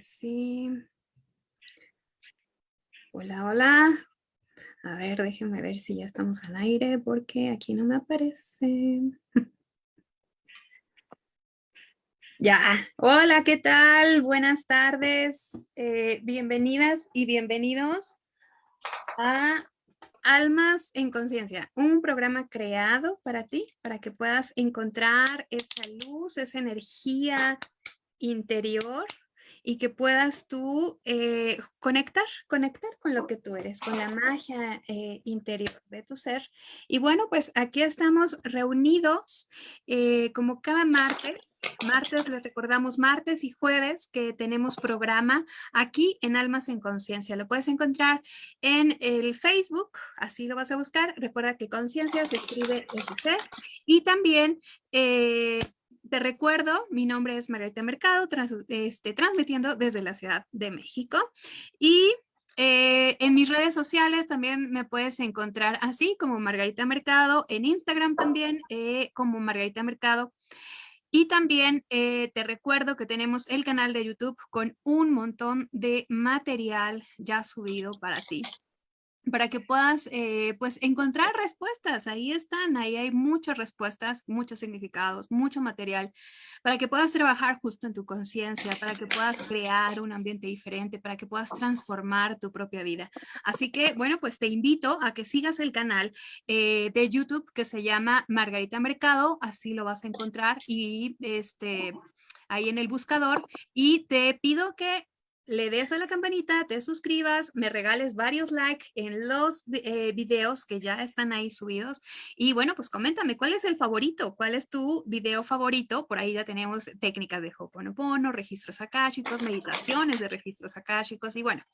sí. Hola, hola. A ver, déjenme ver si ya estamos al aire porque aquí no me aparece. Ya, hola, ¿qué tal? Buenas tardes, eh, bienvenidas y bienvenidos a Almas en Conciencia, un programa creado para ti, para que puedas encontrar esa luz, esa energía interior y que puedas tú eh, conectar, conectar con lo que tú eres, con la magia eh, interior de tu ser. Y bueno, pues aquí estamos reunidos eh, como cada martes. Martes, les recordamos, martes y jueves que tenemos programa aquí en Almas en Conciencia. Lo puedes encontrar en el Facebook, así lo vas a buscar. Recuerda que Conciencia se escribe SC. Y también te recuerdo, mi nombre es Margarita Mercado, este, transmitiendo desde la Ciudad de México. Y eh, en mis redes sociales también me puedes encontrar así como Margarita Mercado, en Instagram también eh, como Margarita Mercado. Y también eh, te recuerdo que tenemos el canal de YouTube con un montón de material ya subido para ti para que puedas eh, pues encontrar respuestas. Ahí están, ahí hay muchas respuestas, muchos significados, mucho material, para que puedas trabajar justo en tu conciencia, para que puedas crear un ambiente diferente, para que puedas transformar tu propia vida. Así que, bueno, pues te invito a que sigas el canal eh, de YouTube que se llama Margarita Mercado, así lo vas a encontrar y este ahí en el buscador y te pido que le des a la campanita, te suscribas, me regales varios likes en los eh, videos que ya están ahí subidos. Y bueno, pues coméntame, ¿cuál es el favorito? ¿Cuál es tu video favorito? Por ahí ya tenemos técnicas de Hoponopono, registros akáshicos, meditaciones de registros akáshicos y bueno,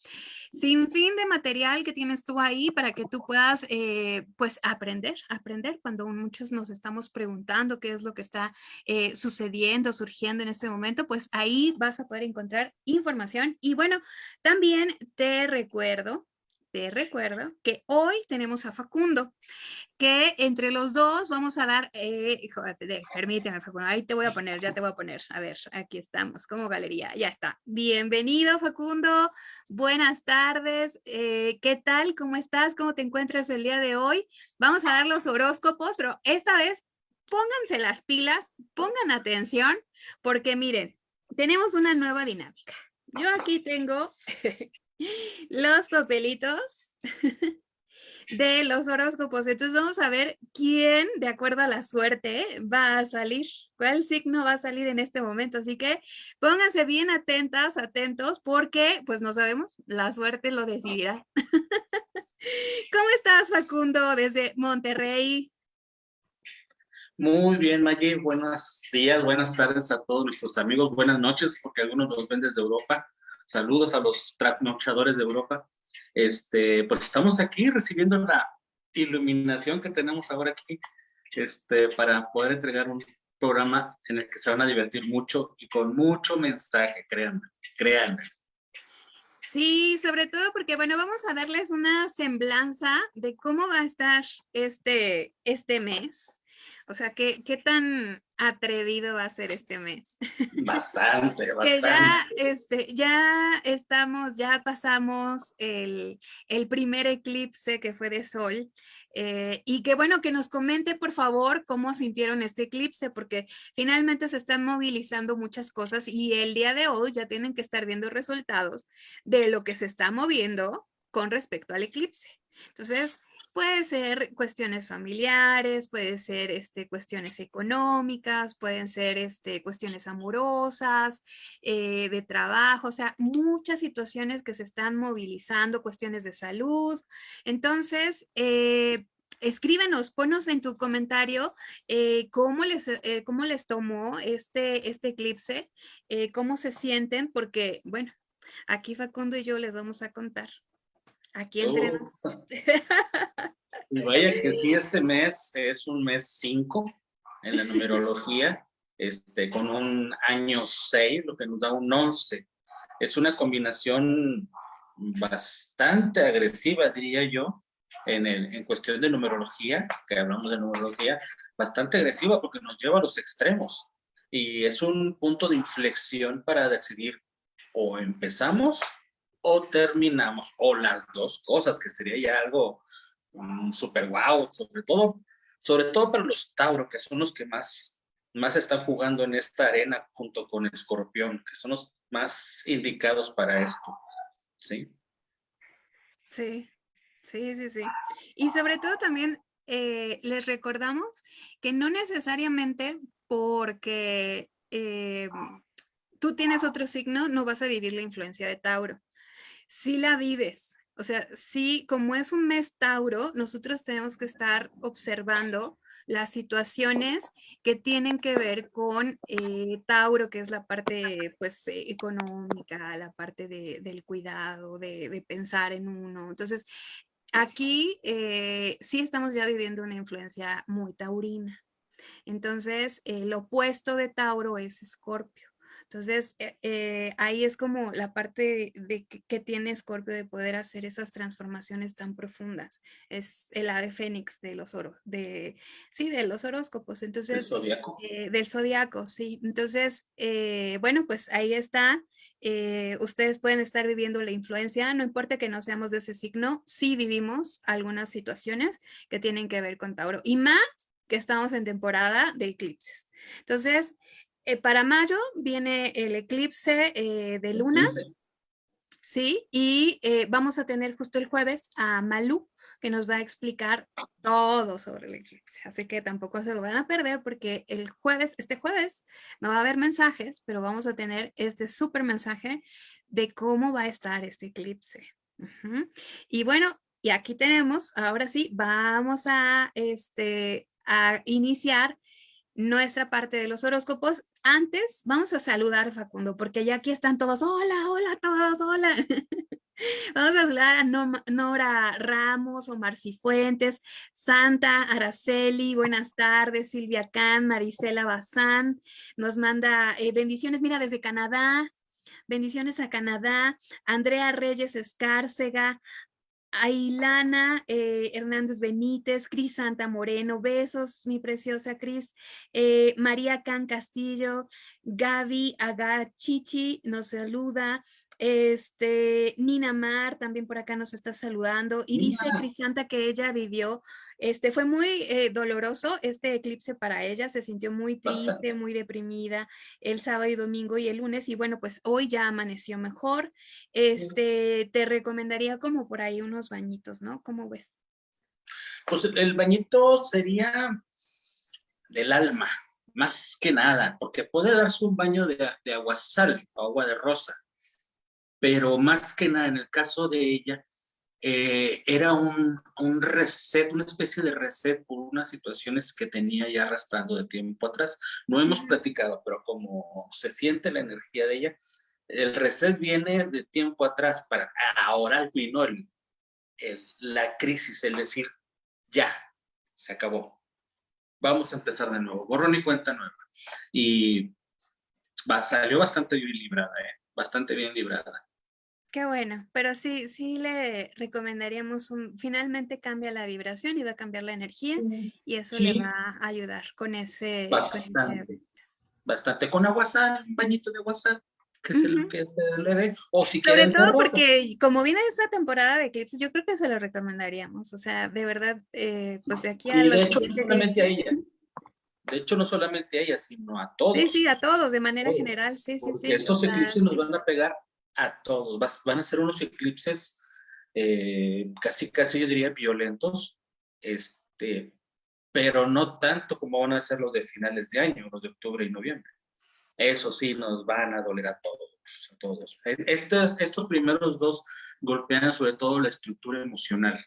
sin fin de material que tienes tú ahí para que tú puedas eh, pues aprender, aprender cuando muchos nos estamos preguntando qué es lo que está eh, sucediendo, surgiendo en este momento, pues ahí vas a poder encontrar información y bueno, también te recuerdo, te recuerdo que hoy tenemos a Facundo, que entre los dos vamos a dar, eh, permíteme Facundo, ahí te voy a poner, ya te voy a poner, a ver, aquí estamos, como galería, ya está. Bienvenido Facundo, buenas tardes, eh, ¿qué tal? ¿Cómo estás? ¿Cómo te encuentras el día de hoy? Vamos a dar los horóscopos, pero esta vez pónganse las pilas, pongan atención, porque miren, tenemos una nueva dinámica. Yo aquí tengo los papelitos de los horóscopos. Entonces vamos a ver quién, de acuerdo a la suerte, va a salir, cuál signo va a salir en este momento. Así que pónganse bien atentas, atentos, porque pues no sabemos, la suerte lo decidirá. ¿Cómo estás, Facundo, desde Monterrey? Muy bien, Maggie. Buenos días, buenas tardes a todos nuestros amigos. Buenas noches, porque algunos nos ven desde Europa. Saludos a los trasnochadores de Europa. Este, pues estamos aquí recibiendo la iluminación que tenemos ahora aquí este, para poder entregar un programa en el que se van a divertir mucho y con mucho mensaje, créanme, créanme. Sí, sobre todo porque, bueno, vamos a darles una semblanza de cómo va a estar este, este mes. O sea, ¿qué, qué tan atrevido va a ser este mes? Bastante, bastante. que ya, este, ya estamos, ya pasamos el, el primer eclipse que fue de sol. Eh, y que bueno, que nos comente por favor cómo sintieron este eclipse, porque finalmente se están movilizando muchas cosas y el día de hoy ya tienen que estar viendo resultados de lo que se está moviendo con respecto al eclipse. Entonces, Puede ser cuestiones familiares, puede ser este, cuestiones económicas, pueden ser este, cuestiones amorosas, eh, de trabajo, o sea, muchas situaciones que se están movilizando, cuestiones de salud. Entonces, eh, escríbenos, ponos en tu comentario eh, cómo, les, cómo les tomó este, este eclipse, cómo se sienten, porque, bueno, aquí Facundo y yo les vamos a contar. Aquí entre oh. Y vaya que sí, este mes es un mes 5 en la numerología, este, con un año 6, lo que nos da un 11. Es una combinación bastante agresiva, diría yo, en, el, en cuestión de numerología, que hablamos de numerología, bastante agresiva porque nos lleva a los extremos. Y es un punto de inflexión para decidir o empezamos o terminamos, o las dos cosas, que sería ya algo um, súper guau, sobre todo, sobre todo para los Tauro, que son los que más, más están jugando en esta arena junto con Escorpión, que son los más indicados para esto, ¿sí? Sí, sí, sí, sí. Y sobre todo también eh, les recordamos que no necesariamente porque eh, tú tienes otro signo, no vas a vivir la influencia de Tauro. Si la vives, o sea, sí, como es un mes Tauro, nosotros tenemos que estar observando las situaciones que tienen que ver con eh, Tauro, que es la parte pues económica, la parte del cuidado, de, de, pensar en uno. Entonces, Aquí eh, sí estamos ya viviendo una influencia muy taurina. Entonces, el opuesto de Tauro es Escorpio. Entonces, eh, eh, ahí es como la parte de, que, tiene Escorpio de poder hacer esas transformaciones tan profundas. Es el ave fénix de los oros, de, sí, de los horóscopos. Entonces, del zodiaco. del zodiaco, sí. Entonces, bueno, pues ahí está eh, ustedes pueden estar viviendo la influencia, no importa que no seamos de ese signo, sí vivimos algunas situaciones que tienen que ver con Tauro y más que estamos en temporada de eclipses. Entonces, eh, para mayo viene el eclipse eh, de luna, sí, y vamos a tener justo el jueves a Malú, que nos va a explicar todo sobre el eclipse. Así que tampoco se lo van a perder porque el jueves, este jueves, no va a haber mensajes, pero vamos a tener este súper mensaje de cómo va a estar este eclipse. Y bueno, y aquí tenemos, ahora sí, vamos a, este, a iniciar nuestra parte de los horóscopos. Antes vamos a saludar Facundo, porque ya aquí están todos, hola, hola todos, hola. Vamos a hablar a Nora Ramos, Omar Cifuentes, Santa Araceli, buenas tardes, Silvia Can, Marisela Bazán, nos manda eh, bendiciones, mira, desde Canadá, bendiciones a Canadá, Andrea Reyes Escárcega, Ailana eh, Hernández Benítez, Cris Santa Moreno, besos, mi preciosa Cris, eh, María Can Castillo, Gaby Agachichi nos saluda, este, Nina Mar también por acá nos está saludando y dice Crisanta que ella vivió, este, fue muy eh, doloroso este eclipse para ella, se sintió muy triste, muy deprimida el sábado y domingo y el lunes y bueno, pues hoy ya amaneció mejor. Este, te recomendaría como por ahí unos bañitos, ¿no? ¿Cómo ves? Pues el bañito sería del alma, más que nada, porque puede darse un baño de, de agua sal, agua de rosa pero más que nada en el caso de ella, eh, era un, un, reset, una especie de reset por unas situaciones que tenía ya arrastrando de tiempo atrás. No hemos platicado, pero como se siente la energía de ella, el reset viene de tiempo atrás para ahora vino el, el, la crisis, el decir, ya, se acabó. Vamos a empezar de nuevo, borrón y cuenta nueva. Y va, salió bastante bien librada, ¿eh? bastante bien librada. Qué bueno, pero sí, sí le recomendaríamos un, finalmente cambia la vibración y va a cambiar la energía y eso le va a ayudar con ese. Bastante. bastante. Con agua sal, un bañito de agua sal, que se, que le dé. O si Sobre todo porque como viene esta temporada de eclipses, yo creo que se lo recomendaríamos. O sea, de verdad, eh, pues de aquí a. Y de hecho, no solamente a ella. De hecho, no solamente a ella, sino a todos. Sí, sí, a todos, de manera general, sí, sí, sí. Estos eclipses nos van a pegar a todos. van a ser unos eclipses eh, casi, casi yo diría violentos, este, pero no tanto como van a ser los de finales de año, los de octubre y noviembre. Eso sí, nos van a doler a todos, a todos. Estos, estos primeros dos golpean sobre todo la estructura emocional.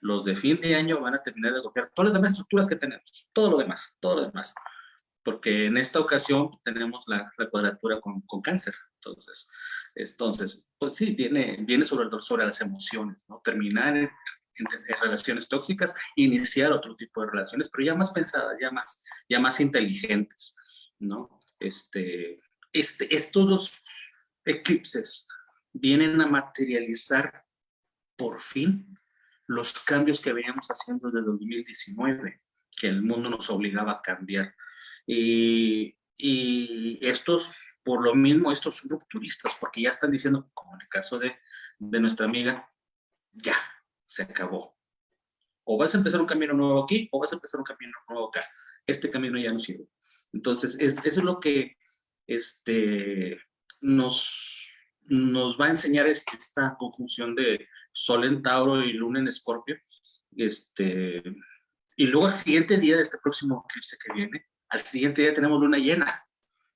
Los de fin de año van a terminar de golpear todas las demás estructuras que tenemos, todo lo demás, todo lo demás porque en esta ocasión tenemos la, cuadratura con, con, cáncer. Entonces, entonces, pues sí, viene, viene sobre, sobre las emociones, ¿no? Terminar en, relaciones tóxicas, iniciar otro tipo de relaciones, pero ya más pensadas, ya más, ya más inteligentes, ¿no? Este, este, estos dos eclipses vienen a materializar por fin los cambios que veníamos haciendo desde 2019, que el mundo nos obligaba a cambiar y, y estos por lo mismo estos rupturistas, porque ya están diciendo, como en el caso de, de nuestra amiga, ya, se acabó. O vas a empezar un camino nuevo aquí, o vas a empezar un camino nuevo acá. Este camino ya no sirve. Entonces, es, eso es lo que este, nos, nos va a enseñar esta conjunción de Sol en Tauro y Luna en Escorpio. Este, y luego al siguiente día de este próximo eclipse que viene, al siguiente día tenemos luna llena.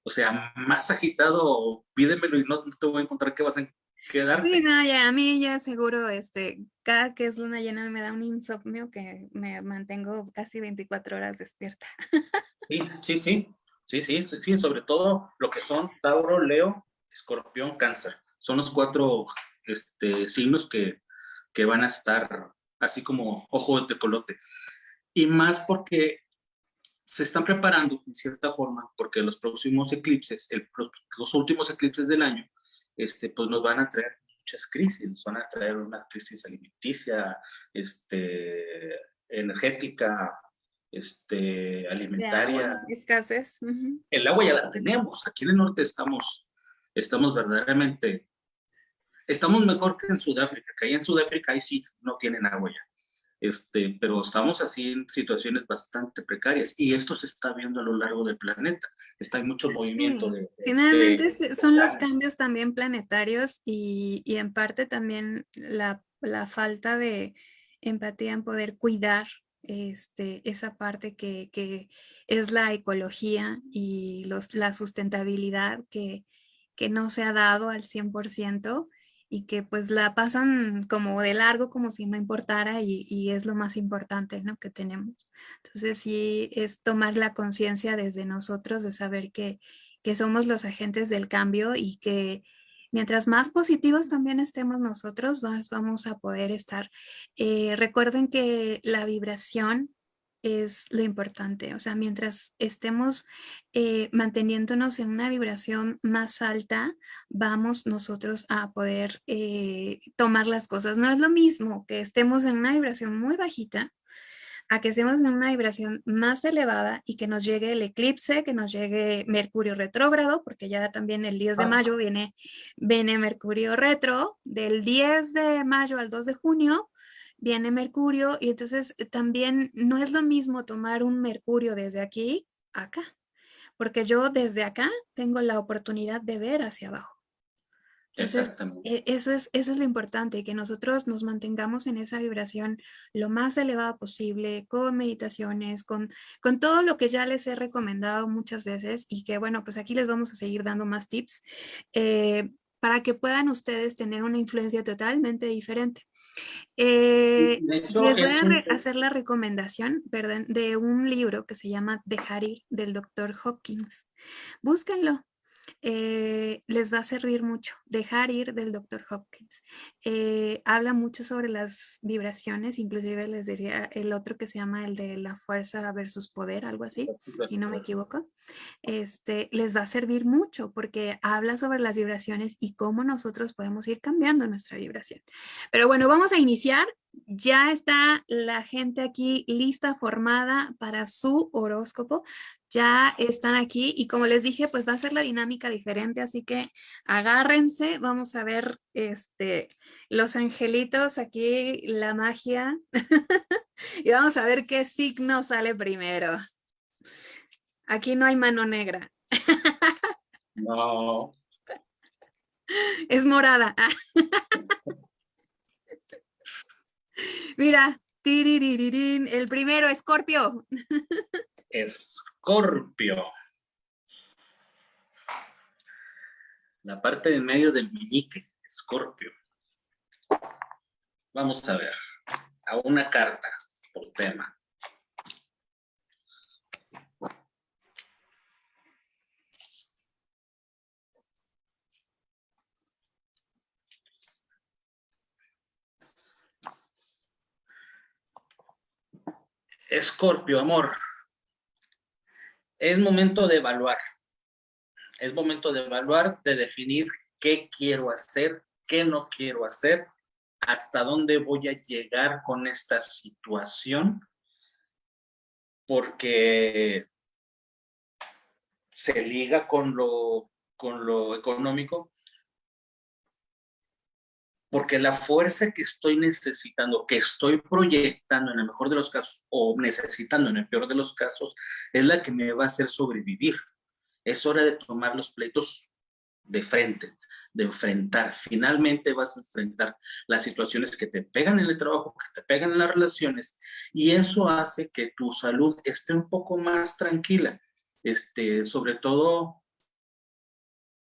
O sea, más agitado, pídemelo y no, te voy a encontrar qué vas a quedar. Sí, no, ya, a mí ya seguro, este, cada que es luna llena me da un insomnio que me mantengo casi 24 horas despierta. Sí, sí, sí, sí, sí, sí, sobre todo lo que son Tauro, Leo, Escorpión, Cáncer. Son los cuatro este, signos que, que van a estar así como ojo de colote. Y más porque se están preparando en cierta forma, porque los próximos eclipses, los últimos eclipses del año, este, pues nos van a traer muchas crisis, nos van a traer una crisis alimenticia, este, energética, este, alimentaria. escasez. El agua ya la tenemos, aquí en el norte estamos, estamos verdaderamente, estamos mejor que en Sudáfrica, que ahí en Sudáfrica ahí sí no tienen agua ya. Este, pero estamos así en situaciones bastante precarias y esto se está viendo a lo largo del planeta. Está en mucho movimiento. De, Finalmente son los cambios también planetarios y, y en parte también la, la, falta de empatía en poder cuidar este, esa parte que, que es la ecología y los, la sustentabilidad que, que no se ha dado al 100% y que pues la pasan como de largo como si no importara y, es lo más importante ¿no? que tenemos. Entonces sí es tomar la conciencia desde nosotros de saber que, que somos los agentes del cambio y que mientras más positivos también estemos nosotros, más vamos a poder estar. Eh, recuerden que la vibración es lo importante. O sea, mientras estemos eh, manteniéndonos en una vibración más alta, vamos nosotros a poder eh, tomar las cosas. No es lo mismo que estemos en una vibración muy bajita a que estemos en una vibración más elevada y que nos llegue el eclipse, que nos llegue Mercurio retrógrado, porque ya también el 10 de mayo viene, viene Mercurio retro, del 10 de mayo al 2 de junio, viene Mercurio y entonces eh, también no es lo mismo tomar un Mercurio desde aquí acá, porque yo desde acá tengo la oportunidad de ver hacia abajo. Entonces, e, eso es, eso es lo importante, que nosotros nos mantengamos en esa vibración lo más elevada posible, con meditaciones, con, con todo lo que ya les he recomendado muchas veces y que bueno, pues aquí les vamos a seguir dando más tips eh, para que puedan ustedes tener una influencia totalmente diferente. Eh, les voy a hacer la recomendación perdón, de un libro que se llama Dejar ir del doctor Hopkins. Búsquenlo, eh, les va a servir mucho. Dejar ir del Dr. Hopkins. Eh, habla mucho sobre las vibraciones, inclusive les diría el otro que se llama el de la fuerza versus poder, algo así, si no me equivoco. Este, les va a servir mucho porque habla sobre las vibraciones y cómo nosotros podemos ir cambiando nuestra vibración. Pero bueno, vamos a iniciar ya está la gente aquí lista, formada para su horóscopo. Ya están aquí y como les dije, pues va a ser la dinámica diferente, así que agárrense, vamos a ver este, los angelitos aquí, la magia, y vamos a ver qué signo sale primero. Aquí no hay mano negra. No. Es morada. Mira, el primero, Escorpio. Escorpio. La parte de medio del meñique, Escorpio. Vamos a ver, a una carta por tema. Escorpio, amor. Es momento de evaluar. Es momento de evaluar, de definir qué quiero hacer, qué no quiero hacer, hasta dónde voy a llegar con esta situación, porque se liga con lo con lo económico, porque la fuerza que estoy necesitando, que estoy proyectando en el mejor de los casos o necesitando en el peor de los casos, es la que me va a hacer sobrevivir. Es hora de tomar los pleitos de frente, de enfrentar. Finalmente vas a enfrentar las situaciones que te pegan en el trabajo, que te pegan en las relaciones, y eso hace que tu salud esté un poco más tranquila. Este, sobre todo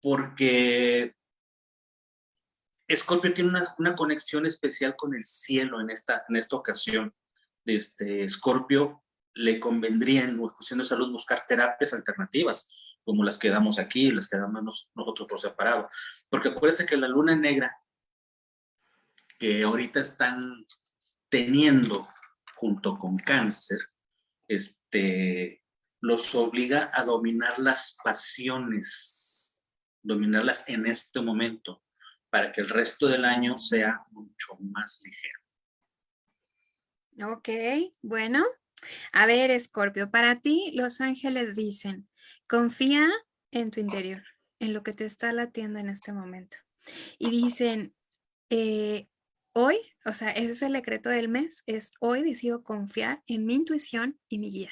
porque Escorpio tiene una, conexión especial con el cielo en esta, en esta ocasión. Este, Escorpio le convendría en cuestión de salud buscar terapias alternativas, como las que damos aquí, las que damos nosotros por separado. Porque acuérdense que la luna negra que ahorita están teniendo junto con cáncer, este, los obliga a dominar las pasiones, dominarlas en este momento para que el resto del año sea mucho más ligero. Ok, bueno. A ver, Escorpio, para ti los ángeles dicen, confía en tu interior, en lo que te está latiendo en este momento. Y dicen, eh, hoy, o sea, ese es el decreto del mes, es hoy decido confiar en mi intuición y mi guía.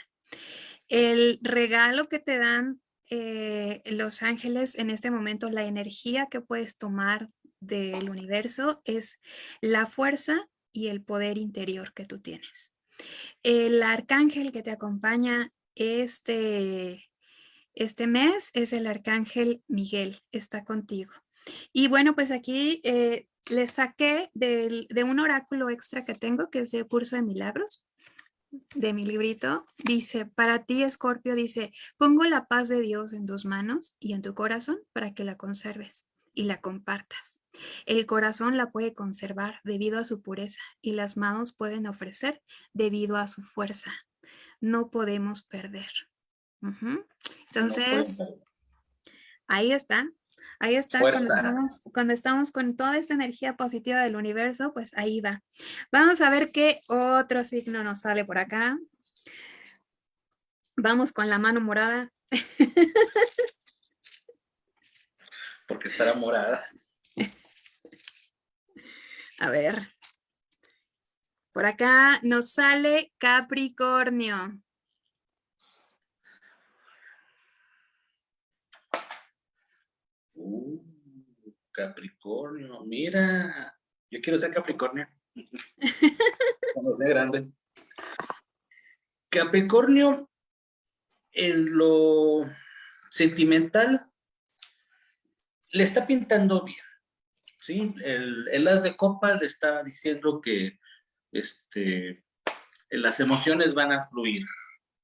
El regalo que te dan eh, los ángeles en este momento, la energía que puedes tomar del universo es la fuerza y el poder interior que tú tienes. El arcángel que te acompaña este, este mes es el arcángel Miguel, está contigo. Y bueno, pues aquí eh, le saqué de un oráculo extra que tengo, que es de Curso de Milagros, de mi librito. Dice, para ti, Escorpio, dice, pongo la paz de Dios en tus manos y en tu corazón para que la conserves y la compartas. El corazón la puede conservar debido a su pureza y las manos pueden ofrecer debido a su fuerza. No podemos perder. Entonces, ahí está. Ahí está, cuando estamos, cuando estamos, con toda esta energía positiva del universo, pues ahí va. Vamos a ver qué otro signo nos sale por acá. Vamos con la mano morada. Porque estará morada. A ver. Por acá nos sale Capricornio. Uh, Capricornio, mira. Yo quiero ser Capricornio. Cuando sea grande. Capricornio, en lo sentimental, le está pintando bien. ¿Sí? El, el, as de copa le está diciendo que este, las emociones van a fluir,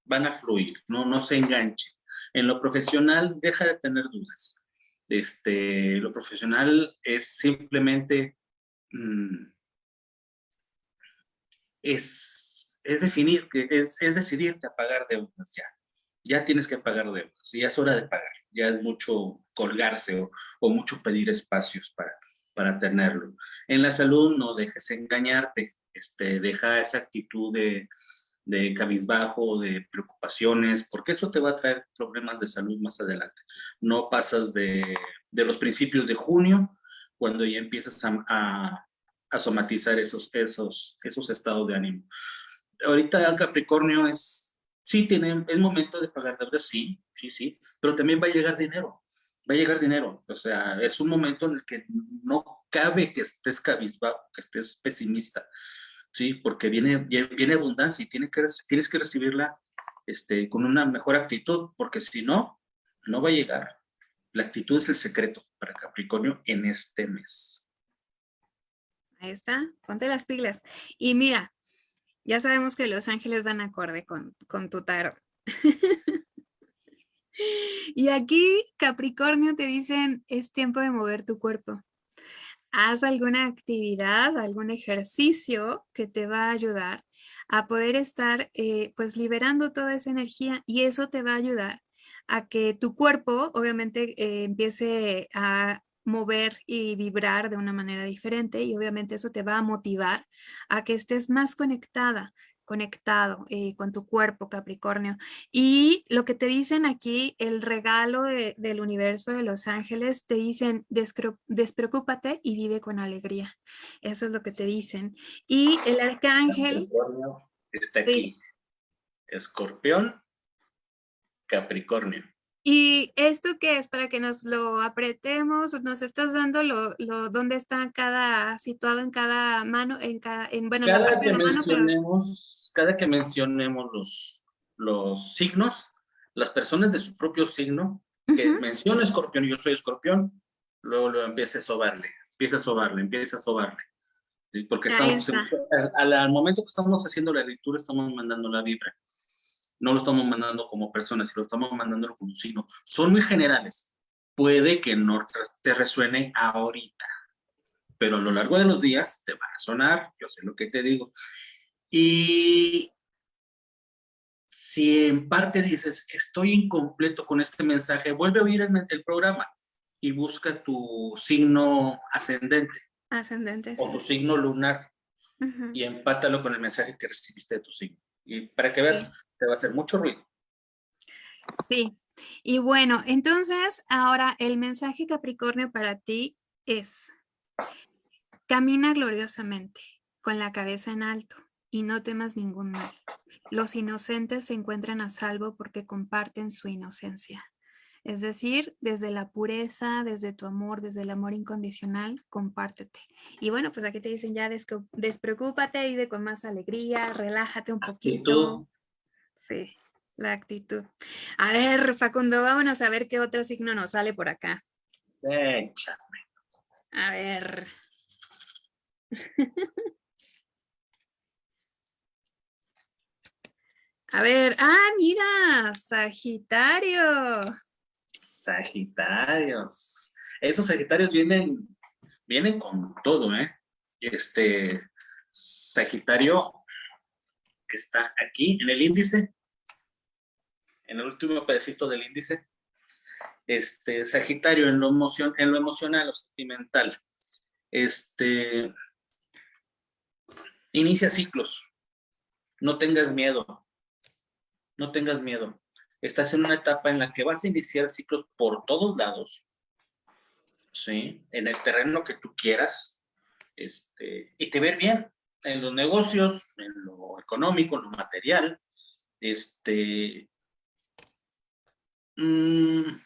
van a fluir, no, no se enganche. En lo profesional, deja de tener dudas. Este, lo profesional es simplemente, mm, es, es definir, es, es decidirte a pagar deudas ya. Ya tienes que pagar deudas, ya es hora de pagar, ya es mucho colgarse o, o mucho pedir espacios para, para tenerlo. En la salud no dejes engañarte, este, deja esa actitud de, de cabizbajo, de preocupaciones, porque eso te va a traer problemas de salud más adelante. No pasas de, de los principios de junio, cuando ya empiezas a, a, a, somatizar esos, esos, esos estados de ánimo. Ahorita Capricornio es, sí, tiene, es momento de pagar deudas, sí, sí, sí, pero también va a llegar dinero va a llegar dinero. O sea, es un momento en el que no cabe que estés cabizbajo, que estés pesimista, ¿sí? Porque viene, viene abundancia y tienes que, tienes que recibirla este, con una mejor actitud, porque si no, no va a llegar. La actitud es el secreto para Capricornio en este mes. Ahí está, ponte las pilas. Y mira, ya sabemos que los ángeles van acorde con, con tu tarot. Y aquí, Capricornio, te dicen, es tiempo de mover tu cuerpo. Haz alguna actividad, algún ejercicio que te va a ayudar a poder estar eh, pues liberando toda esa energía y eso te va a ayudar a que tu cuerpo obviamente eh, empiece a mover y vibrar de una manera diferente y obviamente eso te va a motivar a que estés más conectada conectado eh, con tu cuerpo, Capricornio. Y lo que te dicen aquí, el regalo del universo de los ángeles, te dicen, despreocúpate y vive con alegría. Eso es lo que te dicen. Y el arcángel... Está aquí. Escorpión, Capricornio. ¿Y esto qué es? Para que nos lo apretemos, nos estás dando lo, lo dónde está cada, situado en cada mano, en cada, en, bueno, cada que mencionemos, cada que mencionemos los, los signos, las personas de su propio signo, que menciona escorpión y yo soy escorpión, luego lo empieza a sobarle, empieza a sobarle, empieza a sobarle. Porque estamos, al, al momento que estamos haciendo la lectura, estamos mandando la vibra no lo estamos mandando como personas, sino lo estamos mandando como signo. Son muy generales. Puede que no te resuene ahorita, pero a lo largo de los días te va a sonar, yo sé lo que te digo. Y si en parte dices, estoy incompleto con este mensaje, vuelve a oír el, el programa y busca tu signo ascendente. Ascendente. O tu signo lunar. Y empátalo con el mensaje que recibiste de tu signo. Y para que veas te va a hacer mucho ruido. Sí, y bueno, entonces ahora el mensaje Capricornio para ti es, camina gloriosamente, con la cabeza en alto, y no temas ningún mal. Los inocentes se encuentran a salvo porque comparten su inocencia. Es decir, desde la pureza, desde tu amor, desde el amor incondicional, compártete. Y bueno, pues aquí te dicen ya, despreocúpate, vive con más alegría, relájate un poquito. Sí, la actitud. A ver, Facundo, vámonos a ver qué otro signo nos sale por acá. Échame. A ver. A ver, ah, mira, Sagitario. Sagitarios. Esos Sagitarios vienen, vienen con todo, ¿eh? Este Sagitario está aquí en el índice, en el último pedacito del índice, este, Sagitario en lo, emoción, en lo emocional, lo sentimental, este, inicia ciclos, no tengas miedo, no tengas miedo, estás en una etapa en la que vas a iniciar ciclos por todos lados, ¿sí? En el terreno que tú quieras, este, y te ver bien, en los negocios, en lo económico, en lo material, este, Mm,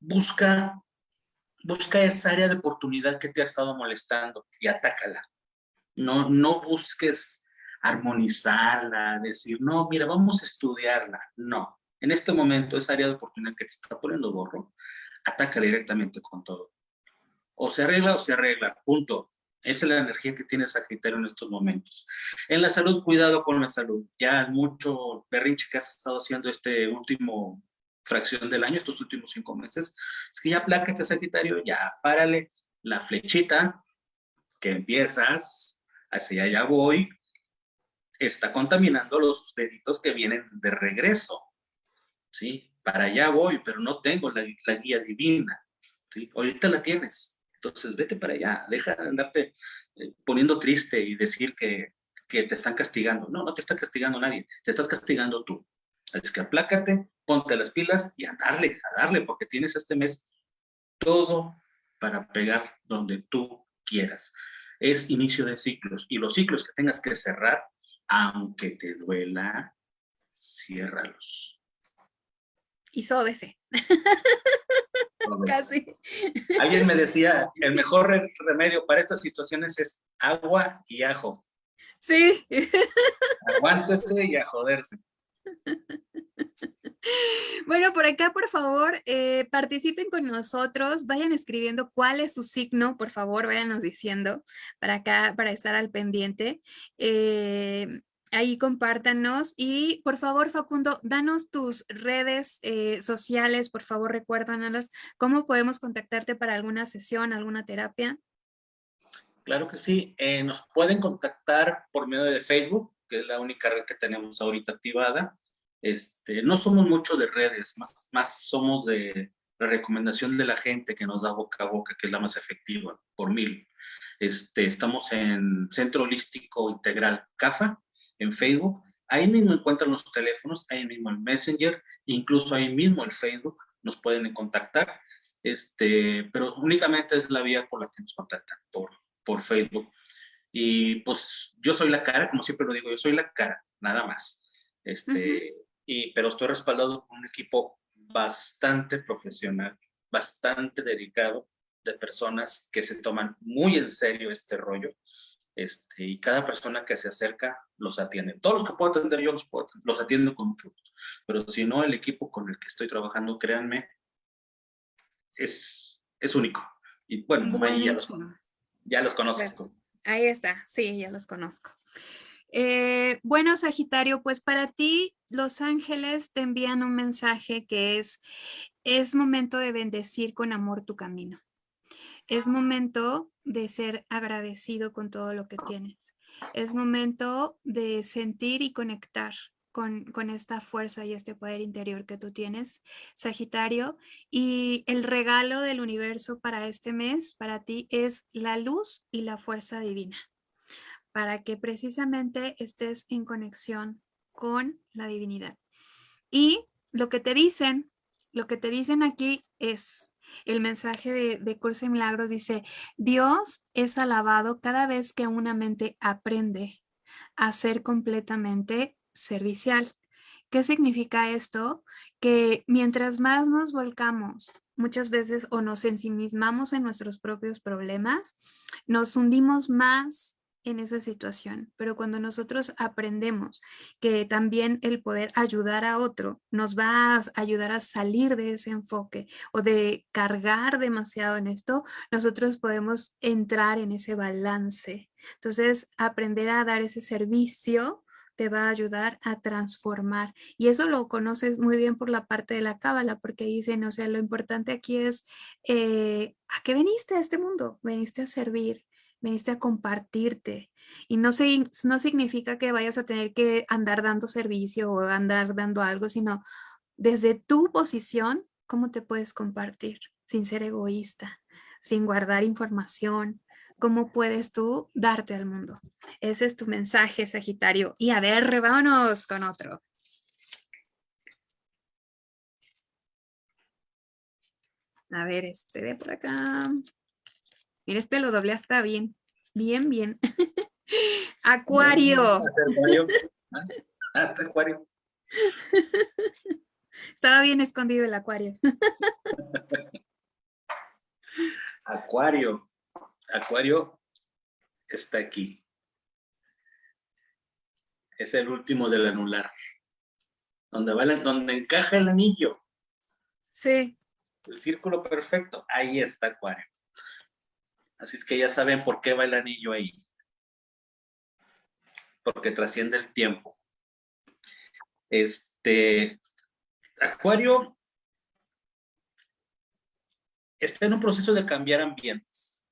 busca, busca esa área de oportunidad que te ha estado molestando y atácala. No, no busques armonizarla, decir, no, mira, vamos a estudiarla. No, en este momento esa área de oportunidad que te está poniendo gorro, ataca directamente con todo. O se arregla o se arregla, punto. Esa es la energía que tiene Sagitario en estos momentos. En la salud, cuidado con la salud. Ya mucho berrinche que has estado haciendo este último fracción del año, estos últimos cinco meses, es que ya plácate Sagitario, ya párale la flechita que empiezas, hacia allá voy, está contaminando los deditos que vienen de regreso, ¿sí? Para allá voy, pero no tengo la, la guía divina, ¿sí? Ahorita la tienes, entonces, vete para allá, deja de andarte eh, poniendo triste y decir que, que, te están castigando. No, no te está castigando nadie, te estás castigando tú. Así que aplácate, ponte las pilas y a darle, a darle, porque tienes este mes todo para pegar donde tú quieras. Es inicio de ciclos y los ciclos que tengas que cerrar, aunque te duela, ciérralos. Y sóbese. Casi. Alguien me decía, el mejor remedio para estas situaciones es agua y ajo. Sí. Aguántese y a joderse. Bueno, por acá, por favor, eh, participen con nosotros, vayan escribiendo cuál es su signo, por favor, váyanos diciendo para acá, para estar al pendiente. Eh, ahí compártanos y por favor Facundo, danos tus redes eh, sociales, por favor recuérdanos cómo podemos contactarte para alguna sesión, alguna terapia. Claro que sí, eh, nos pueden contactar por medio de Facebook, que es la única red que tenemos ahorita activada. Este, no somos mucho de redes, más, más somos de la recomendación de la gente que nos da boca a boca, que es la más efectiva, por mil. Este, estamos en Centro Holístico Integral CAFA, en Facebook. Ahí mismo encuentran los teléfonos, ahí mismo el Messenger, incluso ahí mismo el Facebook, nos pueden contactar. Este, pero únicamente es la vía por la que nos contactan, por, por Facebook. Y pues yo soy la cara, como siempre lo digo, yo soy la cara, nada más. Este, y, pero estoy respaldado por un equipo bastante profesional, bastante dedicado, de personas que se toman muy en serio este rollo. Este, y cada persona que se acerca los atiende. Todos los que puedo atender yo los, puedo, los atiendo con mucho gusto. Pero si no, el equipo con el que estoy trabajando, créanme, es, es único. Y bueno, ya los, ya los conoces tú. Ahí está, sí, ya los conozco. Eh, bueno, Sagitario, pues para ti los ángeles te envían un mensaje que es, es momento de bendecir con amor tu camino. Es momento de ser agradecido con todo lo que tienes. Es momento de sentir y conectar con, con, esta fuerza y este poder interior que tú tienes, Sagitario. Y el regalo del universo para este mes, para ti, es la luz y la fuerza divina para que precisamente estés en conexión con la divinidad. Y lo que te dicen, lo que te dicen aquí es, el mensaje de, de Curso de Milagros dice, Dios es alabado cada vez que una mente aprende a ser completamente servicial. ¿Qué significa esto? Que mientras más nos volcamos muchas veces o nos ensimismamos en nuestros propios problemas, nos hundimos más en esa situación, pero cuando nosotros aprendemos que también el poder ayudar a otro nos va a ayudar a salir de ese enfoque o de cargar demasiado en esto, nosotros podemos entrar en ese balance. Entonces, aprender a dar ese servicio te va a ayudar a transformar. Y eso lo conoces muy bien por la parte de la cábala, porque dicen, o sea, lo importante aquí es, eh, ¿a qué veniste a este mundo? Veniste a servir, veniste a compartirte. Y no, no significa que vayas a tener que andar dando servicio o andar dando algo, sino desde tu posición, cómo te puedes compartir sin ser egoísta, sin guardar información, cómo puedes tú darte al mundo. Ese es tu mensaje, Sagitario. Y a ver, vámonos con otro. A ver, este de por acá. Mira, este lo doblé hasta bien. Bien, bien. Acuario. acuario. Estaba bien escondido el acuario. Acuario. Acuario está aquí. Es el último del anular. Donde, va donde encaja el anillo. Sí. El círculo perfecto. Ahí está Acuario. Así es que ya saben por qué va el anillo ahí. Porque trasciende el tiempo. Este, Acuario está en un proceso de cambiar ambientes.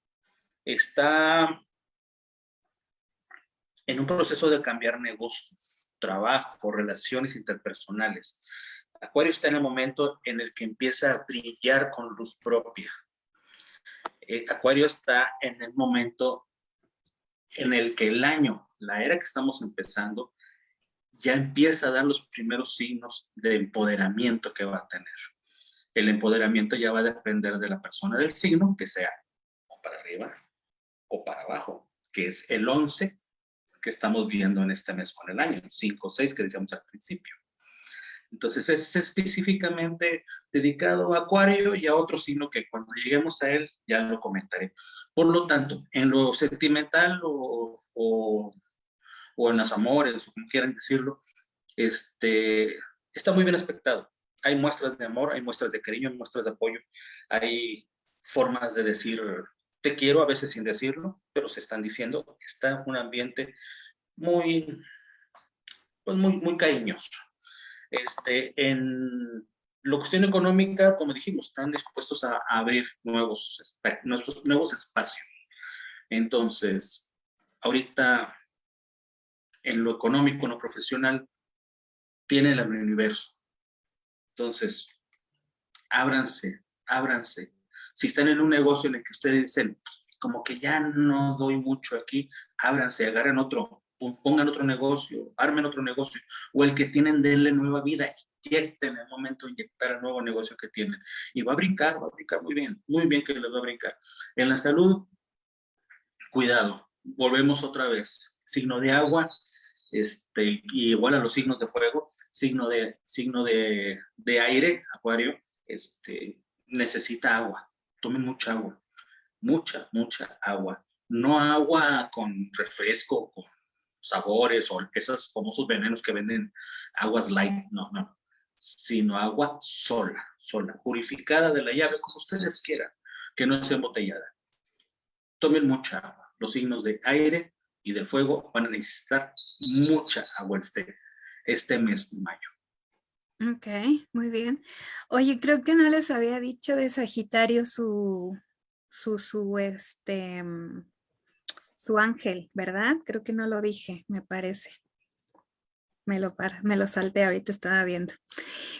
Está en un proceso de cambiar negocios, trabajo, relaciones interpersonales. Acuario está en el momento en el que empieza a brillar con luz propia. Eh, Acuario está en el momento en el que el año, la era que estamos empezando, ya empieza a dar los primeros signos de empoderamiento que va a tener. El empoderamiento ya va a depender de la persona del signo, que sea o para arriba o para abajo, que es el 11 que estamos viendo en este mes con el año, 5 o 6 que decíamos al principio. Entonces es específicamente dedicado a Acuario y a otro signo que cuando lleguemos a él ya lo comentaré. Por lo tanto, en lo sentimental o, o, en los amores, o como quieran decirlo, este, está muy bien aspectado. Hay muestras de amor, hay muestras de cariño, hay muestras de apoyo, hay formas de decir te quiero, a veces sin decirlo, pero se están diciendo, está un ambiente muy, pues muy, muy cariñoso. Este, en la cuestión económica, como dijimos, están dispuestos a, abrir nuevos, nuestros nuevos espacios. Entonces, ahorita en lo económico, en lo profesional, tiene el universo. Entonces, ábranse, ábranse. Si están en un negocio en el que ustedes dicen, como que ya no doy mucho aquí, ábranse, agarren otro, pongan otro negocio, armen otro negocio, o el que tienen, denle nueva vida, inyecten en el momento de inyectar el nuevo negocio que tienen. Y va a brincar, va a brincar muy bien, muy bien que les va a brincar. En la salud, cuidado, volvemos otra vez, signo de agua, este, igual a los signos de fuego, signo de, signo de, de aire, acuario, este, necesita agua, tomen mucha agua, mucha, mucha agua. No agua con refresco, con sabores o esos famosos venenos que venden aguas light, no, no, sino agua sola, sola, purificada de la llave, como ustedes quieran, que no sea embotellada. Tomen mucha agua. Los signos de aire y de fuego van a necesitar mucha agua este, este mes de mayo. Ok, muy bien. Oye, creo que no les había dicho de Sagitario su, su, su, este, mm, su ángel, ¿verdad? Creo que no lo dije, me parece. Me lo, me lo salté, ahorita estaba viendo.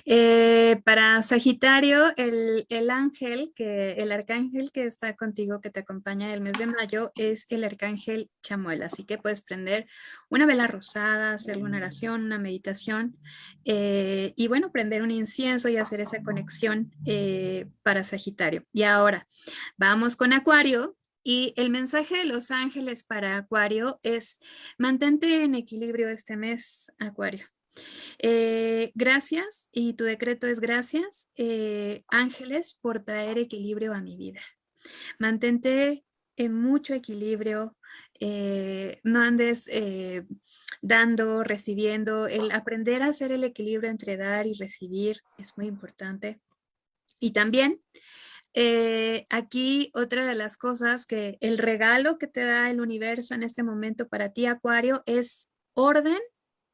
Eh, para Sagitario, el, el, ángel, que, el arcángel que está contigo, que te acompaña el mes de mayo, es el arcángel Chamuel. Así que puedes prender una vela rosada, hacer una oración, una meditación, eh, y bueno, prender un incienso y hacer esa conexión eh, para Sagitario. Y ahora, vamos con Acuario, y el mensaje de los ángeles para Acuario es mantente en equilibrio este mes, Acuario. Eh, gracias, y tu decreto es gracias, eh, ángeles, por traer equilibrio a mi vida. Mantente en mucho equilibrio, eh, no andes dando, recibiendo, el aprender a hacer el equilibrio entre dar y recibir es muy importante. Y también eh, aquí otra de las cosas que el regalo que te da el universo en este momento para ti, Acuario, es orden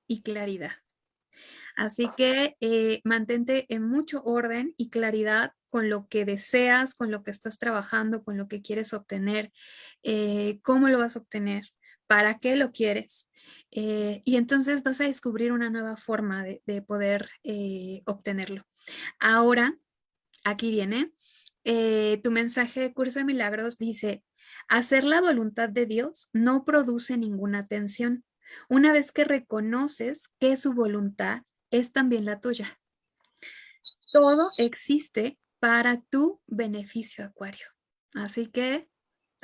y claridad. Así que eh, mantente en mucho orden y claridad con lo que deseas, con lo que estás trabajando, con lo que quieres obtener, eh, cómo lo vas a obtener, para qué lo quieres. y entonces vas a descubrir una nueva forma de, de poder obtenerlo. Ahora, aquí viene, eh, tu mensaje de Curso de Milagros dice, hacer la voluntad de Dios no produce ninguna tensión. Una vez que reconoces que su voluntad es también la tuya. Todo existe para tu beneficio, Acuario. Así que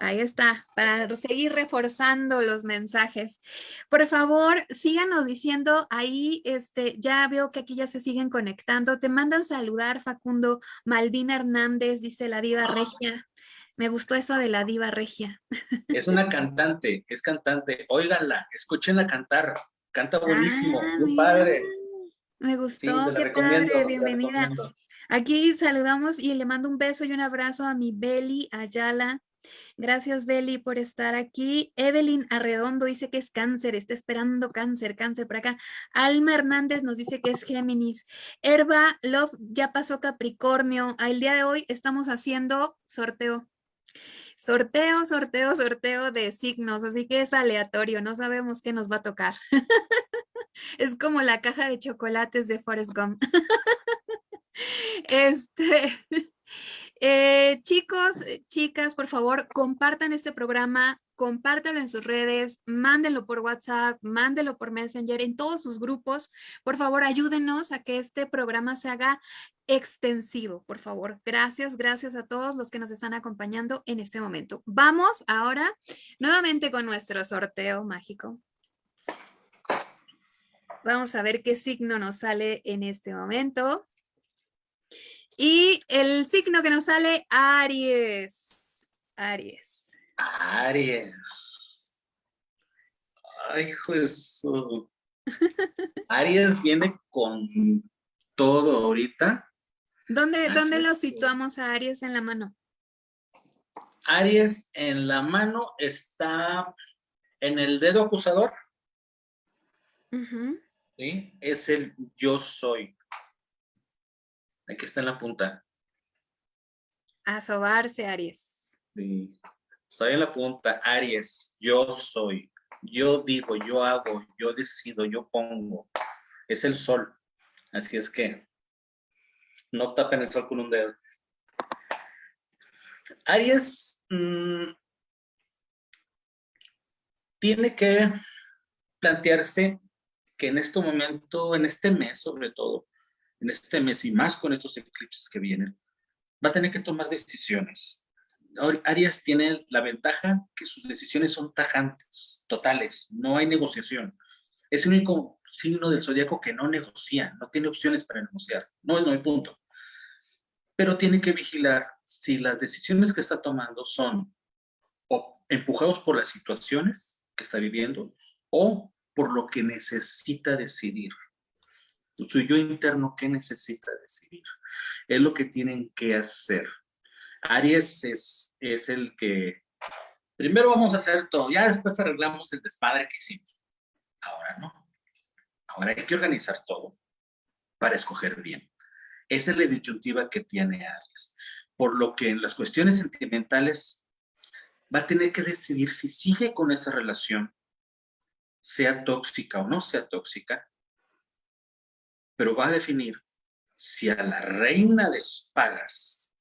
Ahí está, para seguir reforzando los mensajes. Por favor, síganos diciendo ahí, este, ya veo que aquí ya se siguen conectando. Te mandan saludar, Facundo. Malvina Hernández, dice la diva regia. Me gustó eso de la diva regia. Es una cantante, es cantante. Óiganla, escúchenla cantar. Canta buenísimo, ah, muy padre. Me gustó, qué padre, bienvenida. Aquí saludamos y le mando un beso y un abrazo a mi Beli Ayala, Gracias, Beli, por estar aquí. Evelyn Arredondo dice que es cáncer, está esperando cáncer, cáncer por acá. Alma Hernández nos dice que es Géminis. Herba Love ya pasó Capricornio. El día de hoy estamos haciendo sorteo. Sorteo, sorteo, sorteo de signos, así que es aleatorio, no sabemos qué nos va a tocar. es como la caja de chocolates de Forrest Gump. este, eh, chicos, eh, chicas, por favor, compartan este programa, compártanlo en sus redes, mándenlo por WhatsApp, mándenlo por Messenger, en todos sus grupos. Por favor, ayúdenos a que este programa se haga extensivo, por favor. Gracias, gracias a todos los que nos están acompañando en este momento. Vamos ahora nuevamente con nuestro sorteo mágico. Vamos a ver qué signo nos sale en este momento. Y el signo que nos sale, Aries. Aries. Aries. Ay, Jesús. Aries viene con todo ahorita. ¿Dónde, ¿Dónde lo situamos a Aries en la mano? Aries en la mano está en el dedo acusador. ¿Sí? Es el yo soy. Aquí está en la punta. A sobarse, Aries. Sí. Estoy en la punta, Aries. Yo soy. Yo digo, yo hago, yo decido, yo pongo. Es el sol. Así es que no tapen el sol con un dedo. Aries, mm, tiene que plantearse que en este momento, en este mes sobre todo, en este mes y más con estos eclipses que vienen, va a tener que tomar decisiones. Aries tiene la ventaja que sus decisiones son tajantes, totales, no hay negociación. Es el único signo del zodiaco que no negocia, no tiene opciones para negociar. No, no hay punto. Pero tiene que vigilar si las decisiones que está tomando son empujados por las situaciones que está viviendo o por lo que necesita decidir. Su yo interno, ¿qué necesita decidir? Es lo que tienen que hacer. Aries es, es el que, primero vamos a hacer todo, ya después arreglamos el desmadre que hicimos. Ahora no. Ahora hay que organizar todo para escoger bien. Esa es la disyuntiva que tiene Aries. Por lo que en las cuestiones sentimentales va a tener que decidir si sigue con esa relación sea tóxica o no sea tóxica, pero va a definir si a la reina de espadas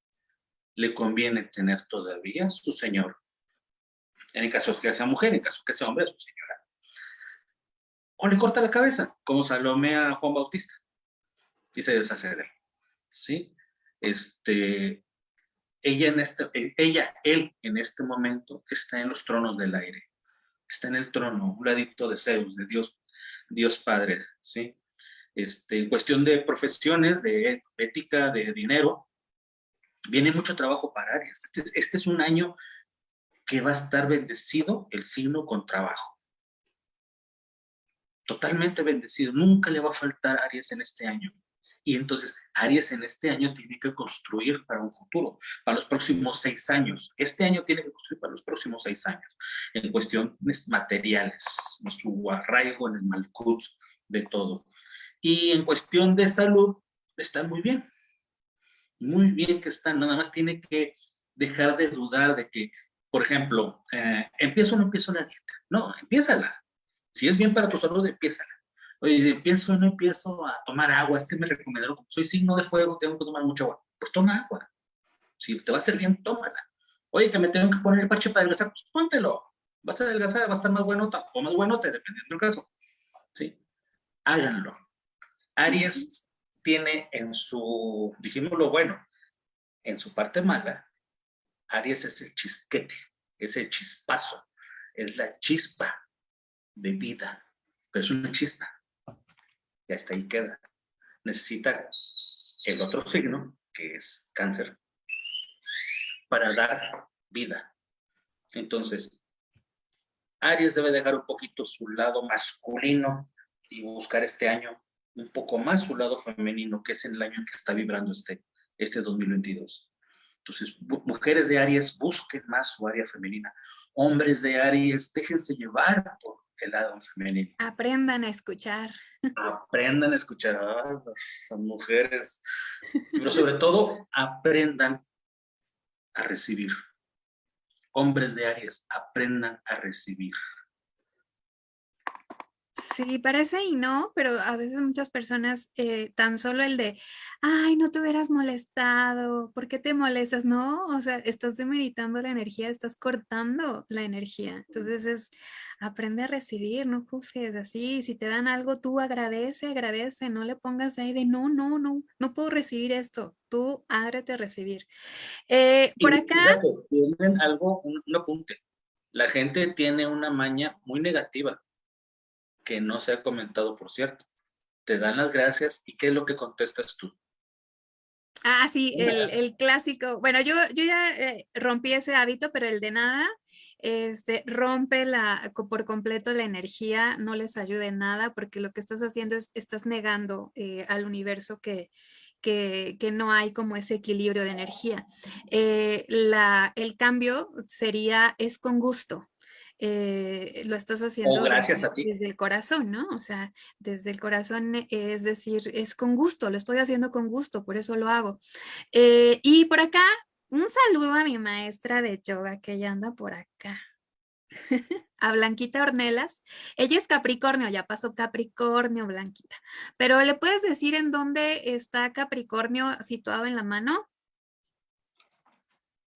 le conviene tener todavía su señor, en el caso que sea mujer, en el caso que sea hombre, su señora, o le corta la cabeza, como Salomé a Juan Bautista, y se deshace de él, ¿sí? Este, ella, en este, ella, él en este momento está en los tronos del aire está en el trono, un ladito de Zeus, de Dios, Dios Padre, ¿sí? Este, en cuestión de profesiones, de ética, de dinero, viene mucho trabajo para Aries. Este, este, es un año que va a estar bendecido el signo con trabajo. Totalmente bendecido. Nunca le va a faltar Aries en este año. Y entonces Aries en este año tiene que construir para un futuro, para los próximos seis años. Este año tiene que construir para los próximos seis años, en cuestiones materiales, su arraigo en el malcut de todo. Y en cuestión de salud, están muy bien. Muy bien que están, nada más tiene que dejar de dudar de que, por ejemplo, eh, ¿empiezo o no empiezo la dieta? No, empiézala. Si es bien para tu salud, empiézala Oye, empiezo o no empiezo a tomar agua, es que me recomendaron, como soy signo de fuego, tengo que tomar mucha agua. Pues toma agua. Si te va a hacer bien, tómala. Oye, que me tengo que poner el parche para adelgazar, pues póntelo. Vas a adelgazar, va a estar más bueno o más bueno, te dependiendo del caso. ¿Sí? Háganlo. Aries tiene en su, dijimos lo bueno, en su parte mala, Aries es el chisquete, es el chispazo, es la chispa de vida, pero es una chispa ya está ahí queda. Necesita el otro signo, que es cáncer, para dar vida. Entonces, Aries debe dejar un poquito su lado masculino y buscar este año un poco más su lado femenino, que es el año en que está vibrando este, este 2022. Entonces, mujeres de Aries busquen más su área femenina. Hombres de Aries, déjense llevar por el lado femenino. Aprendan a escuchar. Aprendan a escuchar a las mujeres, pero sobre todo aprendan a recibir. Hombres de Aries, aprendan a recibir. Sí, parece y no, pero a veces muchas personas eh, tan solo el de, ay, no te hubieras molestado, ¿por qué te molestas? No, o sea, estás demeritando la energía, estás cortando la energía. Entonces es, aprende a recibir, no juzgues así. Si te dan algo, tú agradece, agradece, no le pongas ahí de, no, no, no, no puedo recibir esto. Tú ábrete a recibir. Eh, por acá... tienen algo, un apunte. La gente tiene una maña muy negativa que no se ha comentado, por cierto. Te dan las gracias y ¿qué es lo que contestas tú? Ah, sí, el, clásico. Bueno, yo, yo ya eh, rompí ese hábito, pero el de nada, este, rompe la, por completo la energía, no les ayuda en nada, porque lo que estás haciendo es, estás negando eh, al universo que, que, que, no hay como ese equilibrio de energía. Eh, la, el cambio sería, es con gusto. Eh, lo estás haciendo gracias desde, a ti. desde el corazón, ¿no? O sea, desde el corazón, eh, es decir, es con gusto, lo estoy haciendo con gusto, por eso lo hago. Eh, y por acá, un saludo a mi maestra de yoga que ya anda por acá. a Blanquita Ornelas. Ella es Capricornio, ya pasó Capricornio, Blanquita. Pero ¿le puedes decir en dónde está Capricornio situado en la mano?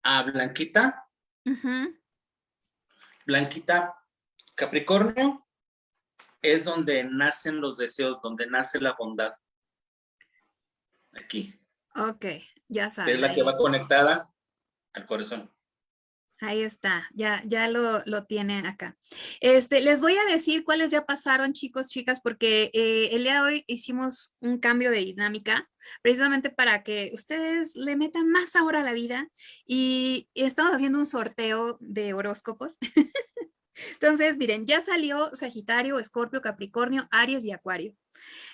A Blanquita. Blanquita Capricornio es donde nacen los deseos, donde nace la bondad. Aquí. Ok, ya sabes. Es la que va conectada al corazón. Ahí está, ya, ya lo, lo, tienen acá. Este, les voy a decir cuáles ya pasaron, chicos, chicas, porque eh, el día de hoy hicimos un cambio de dinámica, precisamente para que ustedes le metan más sabor a la vida y, estamos haciendo un sorteo de horóscopos. Entonces, miren, ya salió Sagitario, Escorpio, Capricornio, Aries y Acuario.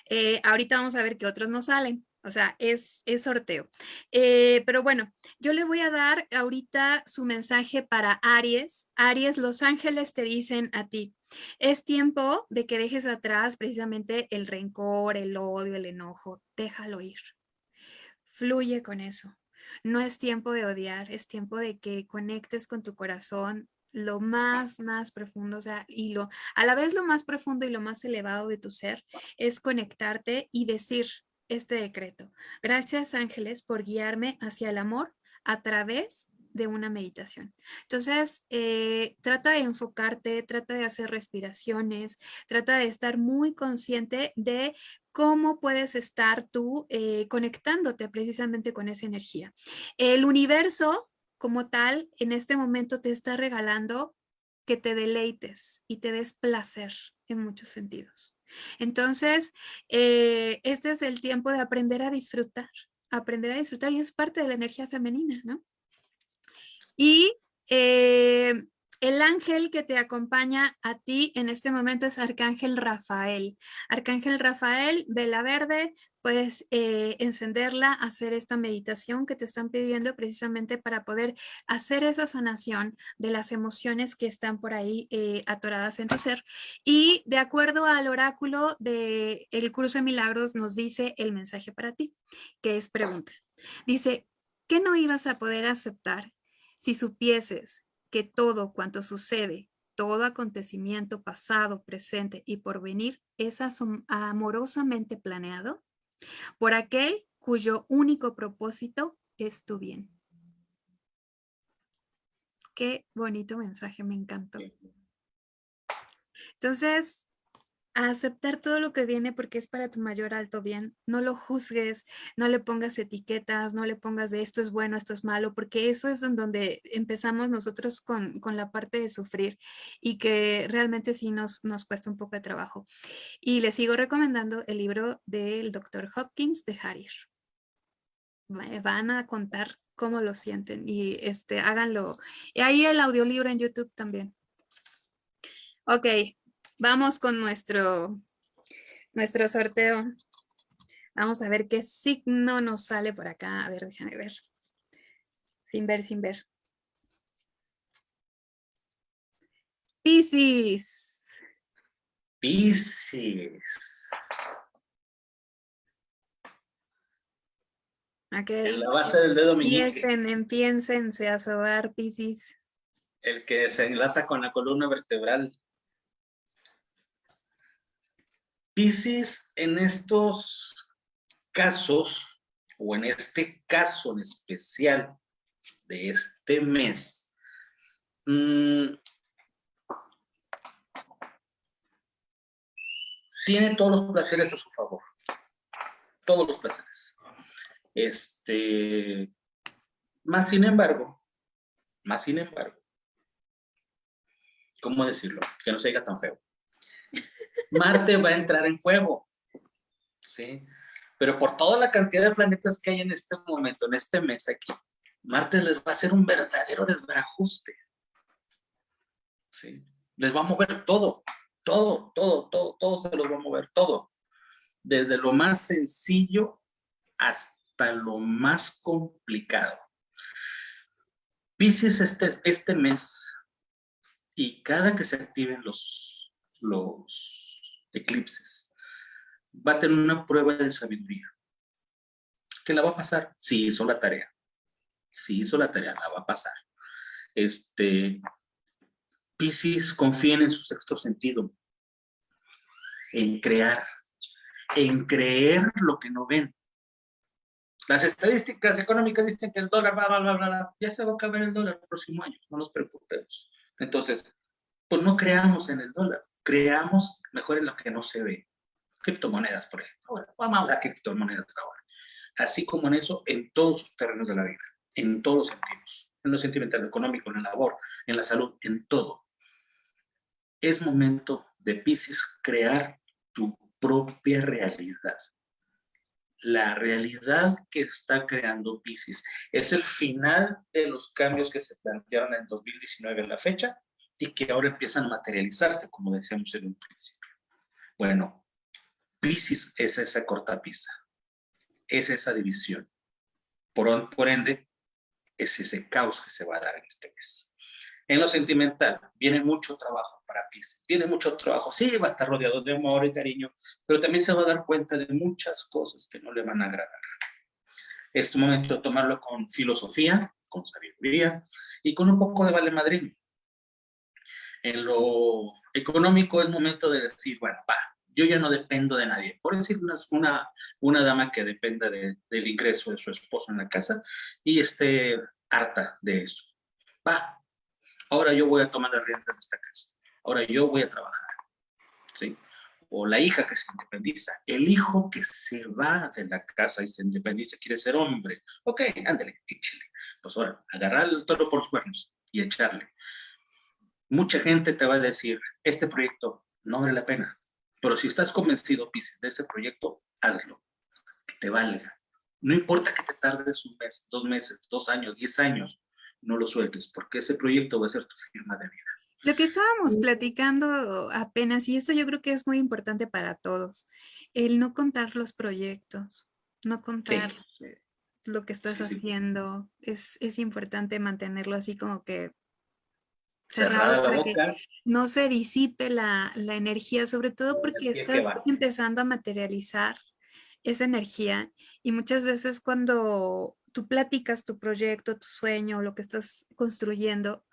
Eh, ahorita vamos a ver qué otros nos salen. O sea, es, es sorteo. Eh, pero bueno, yo le voy a dar ahorita su mensaje para Aries. Aries, los ángeles te dicen a ti, es tiempo de que dejes atrás precisamente el rencor, el odio, el enojo. Déjalo ir. Fluye con eso. No es tiempo de odiar, es tiempo de que conectes con tu corazón lo más, más profundo, o sea, y lo, a la vez lo más profundo y lo más elevado de tu ser es conectarte y decir, este decreto. Gracias ángeles por guiarme hacia el amor a través de una meditación. Entonces, eh, trata de enfocarte, trata de hacer respiraciones, trata de estar muy consciente de cómo puedes estar tú eh, conectándote precisamente con esa energía. El universo como tal en este momento te está regalando que te deleites y te des placer en muchos sentidos. Entonces, este es el tiempo de aprender a disfrutar, aprender a disfrutar y es parte de la energía femenina, ¿no? Y eh, el ángel que te acompaña a ti en este momento es Arcángel Rafael. Arcángel Rafael, vela verde, puedes eh, encenderla, hacer esta meditación que te están pidiendo precisamente para poder hacer esa sanación de las emociones que están por ahí eh, atoradas en tu ser. Y de acuerdo al oráculo del el curso de milagros nos dice el mensaje para ti, que es pregunta. Dice, ¿qué no ibas a poder aceptar si supieses que todo cuanto sucede, todo acontecimiento pasado, presente y por venir es amorosamente planeado por aquel cuyo único propósito es tu bien. Qué bonito mensaje, me encantó. Entonces, a aceptar todo lo que viene porque es para tu mayor alto bien. No lo juzgues, no le pongas etiquetas, no le pongas de esto es bueno, esto es malo, porque eso es donde empezamos nosotros con, la parte de sufrir y que realmente sí nos, nos cuesta un poco de trabajo. Y les sigo recomendando el libro del Dr. Hopkins de Harir. Van a contar cómo lo sienten y este, háganlo. Y ahí el audiolibro en YouTube también. Ok, Vamos con nuestro, nuestro sorteo. Vamos a ver qué signo nos sale por acá. A ver, déjame ver. Sin ver, sin ver. Piscis. Piscis. Ok. En la base del dedo meñique. Empiecen, a sobar, Piscis. El que se enlaza con la columna vertebral. Piscis en estos casos, o en este caso en especial de este mes, mm, tiene todos los placeres a su favor. Todos los placeres. Este, más sin embargo, más sin embargo, ¿cómo decirlo? Que no se diga tan feo. Marte va a entrar en juego. ¿sí? Pero por toda la cantidad de planetas que hay en este momento, en este mes aquí, Marte les va a hacer un verdadero desbarajuste. ¿sí? Les va a mover todo, todo, todo, todo, todo se los va a mover, todo. Desde lo más sencillo hasta lo más complicado. Pisces este, este mes y cada que se activen los, los eclipses, va a tener una prueba de sabiduría. ¿Qué la va a pasar? Si hizo la tarea. Si hizo la tarea, la va a pasar. Este, Piscis, confíen en su sexto sentido, en crear, en creer lo que no ven. Las estadísticas económicas dicen que el dólar va, va, va, va, ya se va a acabar el dólar el próximo año, no nos preocupemos. Entonces, pues no creamos en el dólar, creamos mejor en lo que no se ve. Criptomonedas, por ejemplo. vamos a criptomonedas ahora. Así como en eso, en todos los terrenos de la vida, en todos los sentidos, en lo sentimental, económico, en la labor, en la salud, en todo. Es momento de Pisces crear tu propia realidad. La realidad que está creando Pisces es el final de los cambios que se plantearon en 2019 en la fecha y que ahora empiezan a materializarse, como decíamos en un principio. Bueno, Pisces es esa cortapisa, es esa división. Por, por ende, es ese caos que se va a dar en este mes. En lo sentimental, viene mucho trabajo para Pisces, viene mucho trabajo, sí, va a estar rodeado de amor y cariño, pero también se va a dar cuenta de muchas cosas que no le van a agradar. Es tu momento tomarlo con filosofía, con sabiduría y con un poco de vale madrid. En lo económico es momento de decir, bueno, va, yo ya no dependo de nadie. Por decir una, una, dama que dependa del ingreso de su esposo en la casa y esté harta de eso. Va, ahora yo voy a tomar las riendas de esta casa, ahora yo voy a trabajar, ¿sí? O la hija que se independiza, el hijo que se va de la casa y se independiza, quiere ser hombre, ok, ándale, échale. Pues ahora, agarrar el toro por los cuernos y echarle. Mucha gente te va a decir, este proyecto no vale la pena, pero si estás convencido, Pisces, de ese proyecto, hazlo, que te valga. No importa que te tardes un mes, dos meses, dos años, diez años, no lo sueltes, porque ese proyecto va a ser tu firma de vida. Lo que estábamos platicando apenas, y esto yo creo que es muy importante para todos, el no contar los proyectos, no contar lo que estás haciendo, Es, es importante mantenerlo así como que cerrado para que no se disipe la, la energía, sobre todo porque estás empezando a materializar esa energía y muchas veces cuando tú platicas tu proyecto, tu sueño, lo que estás construyendo,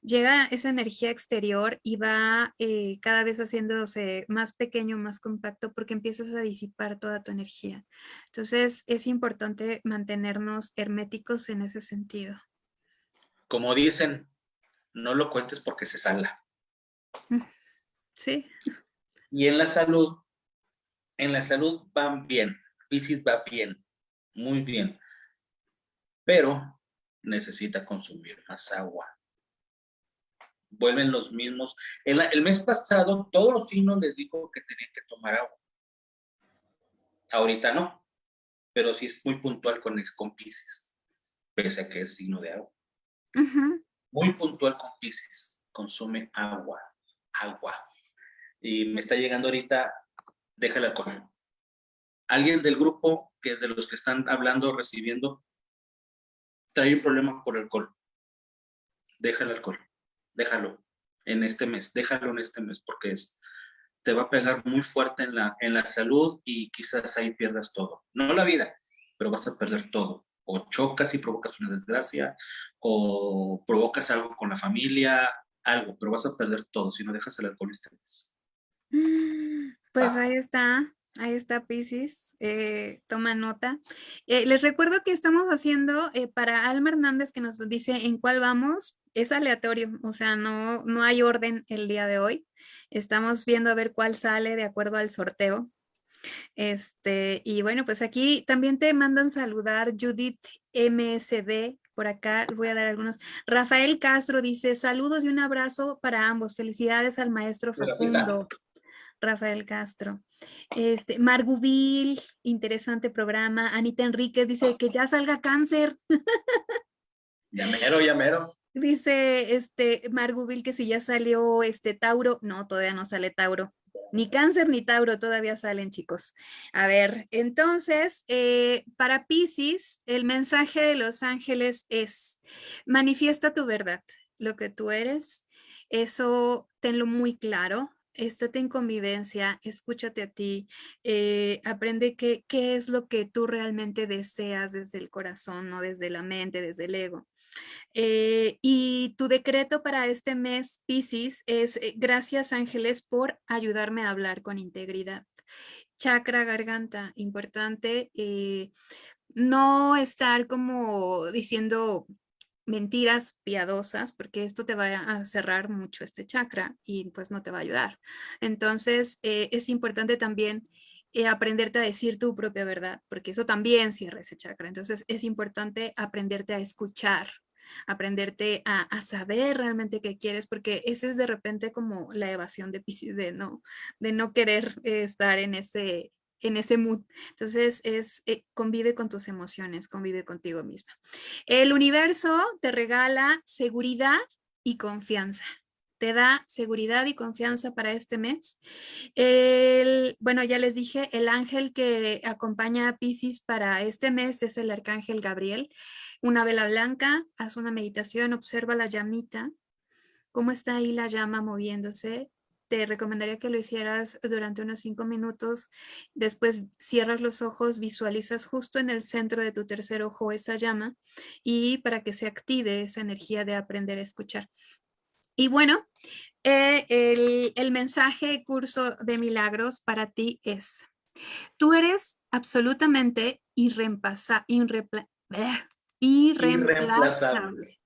llega esa energía exterior y va eh, cada vez haciéndose más pequeño, más compacto, porque empiezas a disipar toda tu energía. Entonces es importante mantenernos herméticos en ese sentido. Como dicen, no lo cuentes porque se sala. Mm, sí. Y en la salud, en la salud van bien, Pisces va bien, muy bien pero necesita consumir más agua. Vuelven los mismos. El, mes pasado, todos los signos les dijo que tenían que tomar agua. Ahorita no, pero sí es muy puntual con, con Pisces, pese a que es signo de agua. Muy puntual con Pisces, consume agua, agua. Y me está llegando ahorita, déjala con Alguien del grupo que de los que están hablando, recibiendo, trae un problema por alcohol, deja el alcohol, déjalo en este mes, déjalo en este mes, porque es, te va a pegar muy fuerte en la, en la salud y quizás ahí pierdas todo. No la vida, pero vas a perder todo. O chocas y provocas una desgracia, o provocas algo con la familia, algo, pero vas a perder todo si no dejas el alcohol este mes. Pues ah. ahí está. Ahí está Pisces, eh, toma nota. Eh, les recuerdo que estamos haciendo eh, para Alma Hernández que nos dice en cuál vamos, es aleatorio, o sea, no, no hay orden el día de hoy. Estamos viendo a ver cuál sale de acuerdo al sorteo. Este, y bueno, pues aquí también te mandan saludar Judith MSD, por acá voy a dar algunos. Rafael Castro dice, saludos y un abrazo para ambos. Felicidades al maestro Facundo. Rafael Castro. Este, Margubil, interesante programa. Anita Enríquez dice que ya salga cáncer. Llamero, llamero. Dice este Margubil que si ya salió este Tauro. No, todavía no sale Tauro. Ni cáncer ni Tauro todavía salen, chicos. A ver, entonces, eh, para Pisces, el mensaje de los ángeles es, manifiesta tu verdad, lo que tú eres. Eso tenlo muy claro, estate en convivencia, escúchate a ti, eh, aprende qué, qué es lo que tú realmente deseas desde el corazón, no desde la mente, desde el ego. Eh, y tu decreto para este mes, Pisces, es eh, gracias ángeles por ayudarme a hablar con integridad. Chakra garganta, importante, no estar como diciendo mentiras piadosas, porque esto te va a cerrar mucho este chakra y pues no te va a ayudar. Entonces, eh, es importante también eh, aprenderte a decir tu propia verdad, porque eso también cierra ese chakra. Entonces, es importante aprenderte a escuchar, aprenderte a, saber realmente qué quieres, porque ese es de repente como la evasión de Pisces, de no, de no querer estar en ese, en ese mood. Entonces, es eh, convive con tus emociones, convive contigo misma. El universo te regala seguridad y confianza. Te da seguridad y confianza para este mes. Bueno, ya les dije, el ángel que acompaña a Pisces para este mes es el arcángel Gabriel. Una vela blanca, haz una meditación, observa la llamita, cómo está ahí la llama moviéndose, te recomendaría que lo hicieras durante unos cinco minutos. Después cierras los ojos, visualizas justo en el centro de tu tercer ojo esa llama y para que se active esa energía de aprender a escuchar. Y bueno, eh, el, el, mensaje curso de milagros para ti es, tú eres absolutamente irreemplaza, irreemplazable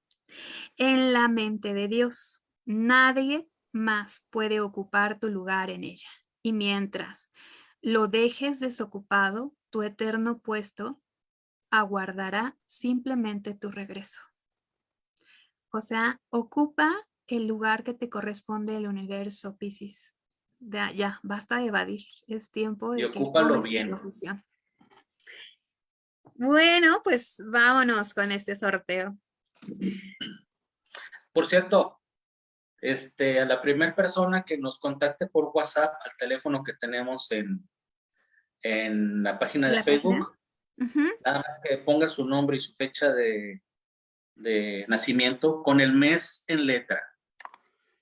en la mente de Dios. Nadie más puede ocupar tu lugar en ella. Y mientras lo dejes desocupado, tu eterno puesto aguardará simplemente tu regreso. O sea, ocupa el lugar que te corresponde el universo, Pisces. Ya, ya, basta de evadir. Es tiempo de y ocúpalo bien. Bueno, pues vámonos con este sorteo. Por cierto, este, a la primera persona que nos contacte por WhatsApp al teléfono que tenemos en, en la página de Facebook, nada más que ponga su nombre y su fecha de, de nacimiento con el mes en letra.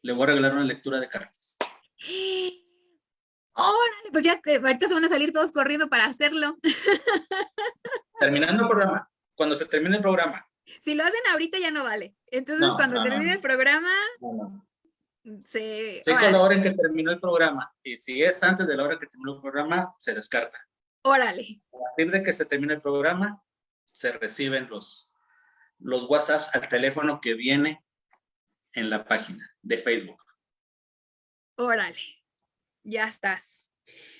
Le voy a regalar una lectura de cartas. Órale, pues ya ahorita se van a salir todos corriendo para hacerlo. Terminando el programa, cuando se termine el programa. Si lo hacen ahorita ya no vale. Entonces cuando termine el programa, se... con la hora en que terminó el programa. Y si es antes de la hora que terminó el programa, se descarta. Órale. A partir de que se termine el programa, se reciben los, los WhatsApps al teléfono que viene en la página de Facebook. Órale. Ya estás.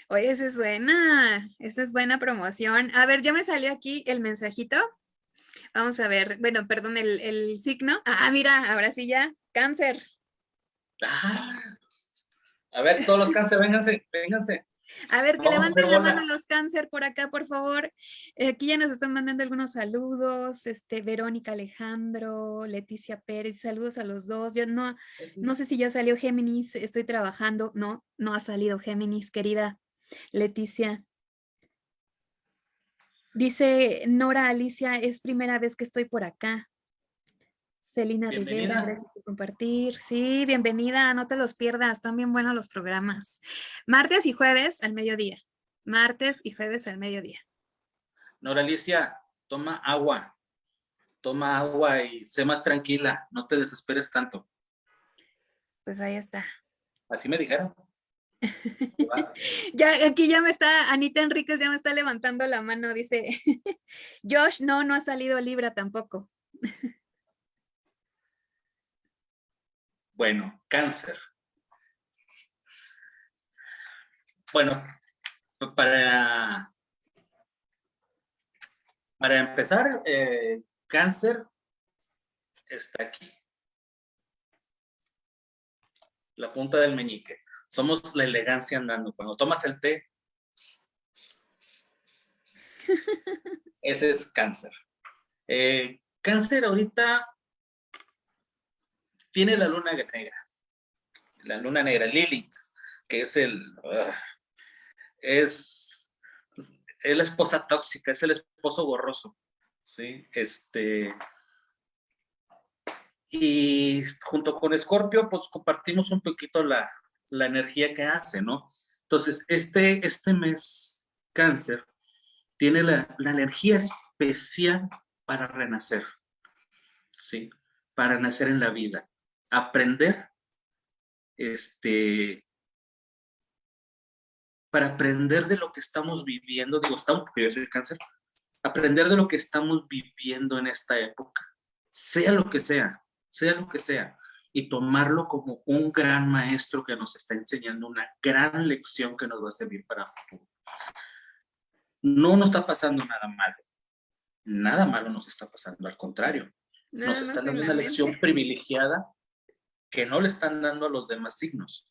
Oye, esa es buena. Esa es buena promoción. A ver, ya me salió aquí el mensajito. Vamos a ver. Bueno, perdón, el, el signo. Ah, mira, ahora sí ya. Cáncer. Ah, a ver, todos los cáncer, vénganse, vénganse. A ver, que levanten la mano los cáncer por acá, por favor. Eh, aquí ya nos están mandando algunos saludos. Este, Verónica Alejandro, Leticia Pérez, saludos a los dos. Yo no, no sé si ya salió Géminis, estoy trabajando. No, no ha salido Géminis, querida Leticia. Dice Nora Alicia, es primera vez que estoy por acá. Celina Rivera, gracias por compartir. Sí, bienvenida, no te los pierdas, están bien buenos los programas. Martes y jueves al mediodía. Martes y jueves al mediodía. Nora Alicia, toma agua. Toma agua y sé más tranquila, no te desesperes tanto. Pues ahí está. Así me dijeron. ya aquí ya me está, Anita Enríquez ya me está levantando la mano, dice, Josh, no, no ha salido Libra tampoco. Bueno, cáncer. Bueno, para, para empezar, eh, cáncer está aquí. La punta del meñique. Somos la elegancia andando. Cuando tomas el té, ese es cáncer. Eh, cáncer ahorita tiene la luna negra, la luna negra, Lilith, que es el, es, es la esposa tóxica, es el esposo borroso, ¿sí? Este, y junto con Escorpio, pues compartimos un poquito la, la energía que hace, ¿no? Entonces, este, este mes, cáncer, tiene la, la energía especial para renacer, ¿sí? Para nacer en la vida aprender, este, para aprender de lo que estamos viviendo, digo, estamos, porque yo soy cáncer, aprender de lo que estamos viviendo en esta época, sea lo que sea, sea lo que sea, y tomarlo como un gran maestro que nos está enseñando una gran lección que nos va a servir para el futuro. No nos está pasando nada malo. Nada malo nos está pasando, al contrario. nos están dando una lección privilegiada que no le están dando a los demás signos.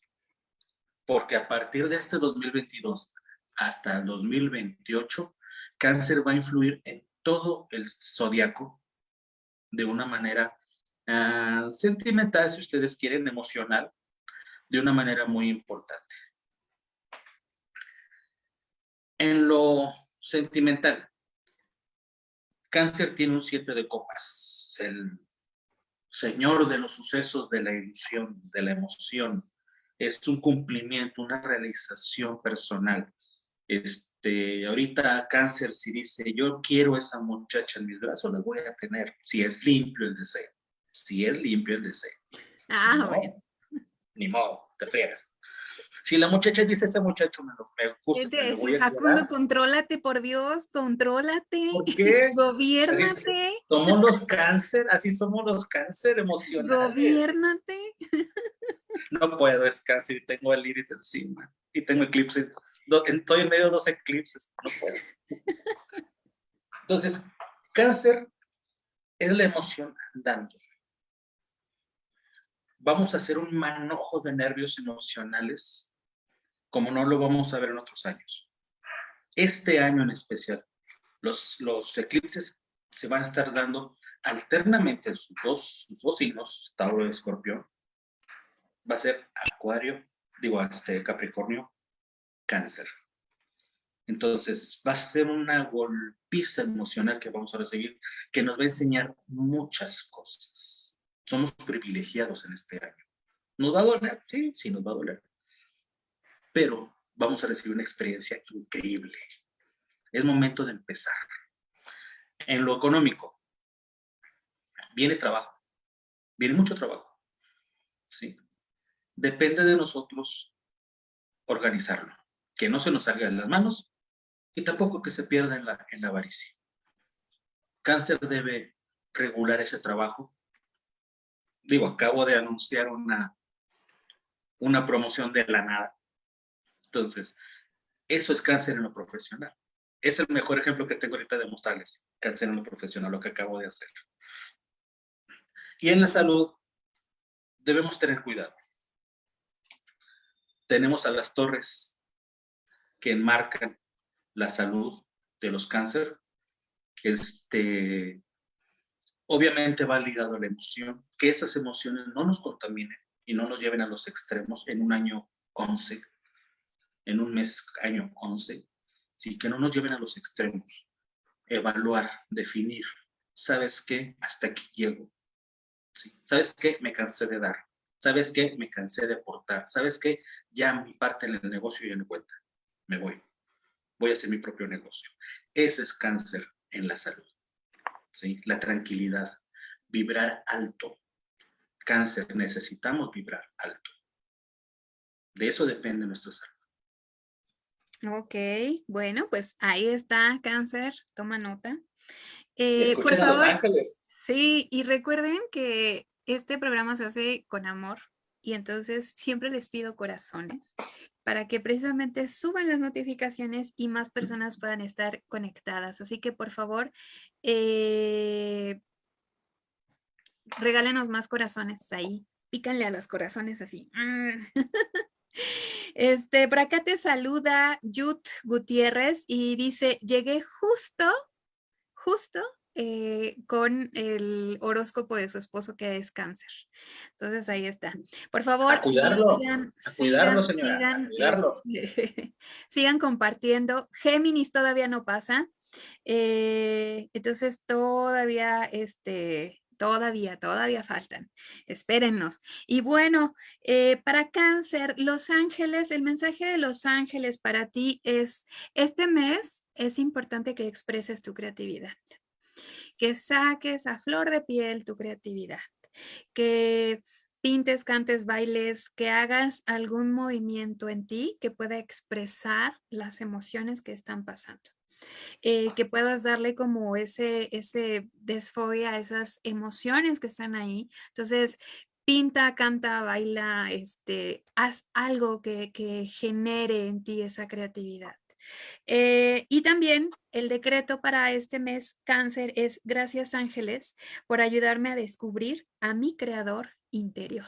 Porque a partir de este 2022 hasta el 2028, cáncer va a influir en todo el zodiaco de una manera ah, sentimental, si ustedes quieren, emocional, de una manera muy importante. En lo sentimental, cáncer tiene un siete de copas, el señor de los sucesos, de la ilusión, de la emoción, es un cumplimiento, una realización personal. Este, ahorita cáncer, si dice, yo quiero esa muchacha en mis brazos, la voy a tener, si es limpio el deseo, si es limpio el deseo. Ah, bueno. Ni modo, te friegas. Si la muchacha dice, ese muchacho me, lo, me gusta, me lo Facundo, contrólate, por Dios, contrólate. ¿Por qué? Gobiérnate. somos los cáncer, así somos los cáncer emocionales. Gobiérnate. No puedo, es cáncer, tengo el iris encima y tengo eclipse estoy en medio de dos eclipses, no puedo. Entonces, cáncer es la emoción andando. Vamos a hacer un manojo de nervios emocionales como no lo vamos a ver en otros años. Este año en especial, los, eclipses se van a estar dando alternamente sus dos, sus dos signos, Tauro y Escorpión. Va a ser Acuario, digo, este Capricornio cáncer. Entonces, va a ser una golpiza emocional que vamos a recibir, que nos va a enseñar muchas cosas. Somos privilegiados en este año. ¿Nos va a doler? Sí, sí, nos va a doler. Pero vamos a recibir una experiencia increíble. Es momento de empezar. En lo económico, viene trabajo. Viene mucho trabajo. ¿sí? Depende de nosotros organizarlo que no se nos salga de las manos y tampoco que se pierda en la, en la avaricia. Cáncer debe regular ese trabajo. Digo, acabo de anunciar una, una promoción de la nada. Entonces, eso es cáncer en lo profesional. Es el mejor ejemplo que tengo ahorita de mostrarles, cáncer en lo profesional, lo que acabo de hacer. Y en la salud, debemos tener cuidado. Tenemos a las torres que enmarcan la salud de los cánceres. Este, obviamente va ligado a la emoción, que esas emociones no nos contaminen y no nos lleven a los extremos en un año 11, en un mes, año 11, sí, que no nos lleven a los extremos. Evaluar, definir, ¿sabes qué? Hasta aquí llego. ¿Sabes qué? Me cansé de dar. ¿Sabes qué? Me cansé de aportar. ¿Sabes qué? Ya mi parte en el negocio ya no cuenta me voy. Voy a hacer mi propio negocio. Ese es cáncer en la salud. ¿sí? La tranquilidad, vibrar alto. Cáncer, necesitamos vibrar alto. De eso depende nuestra salud. Ok, bueno, pues ahí está cáncer, toma nota. Eh, por favor, Los Ángeles. Sí, y recuerden que este programa se hace con amor y entonces siempre les pido corazones para que precisamente suban las notificaciones y más personas puedan estar conectadas. Así que por favor, eh, regálenos más corazones ahí. Pícanle a los corazones así. Este, por acá te saluda Yut Gutiérrez y dice, llegué justo, justo eh, con el horóscopo de su esposo que es cáncer. Entonces ahí está. Por favor, cuidarlo, cuidarlo, señora, este, sigan, compartiendo. Géminis todavía no pasa. Eh, entonces todavía, este, todavía, todavía faltan. Espérennos. Y bueno, eh, para cáncer, Los Ángeles, el mensaje de Los Ángeles para ti es, este mes es importante que expreses tu creatividad que saques a flor de piel tu creatividad, que pintes, cantes, bailes, que hagas algún movimiento en ti que pueda expresar las emociones que están pasando. Eh, que puedas darle como ese, ese desfogue a esas emociones que están ahí. Entonces, pinta, canta, baila, este, haz algo que, genere en ti esa creatividad. Eh, y también el decreto para este mes cáncer es gracias ángeles por ayudarme a descubrir a mi creador interior.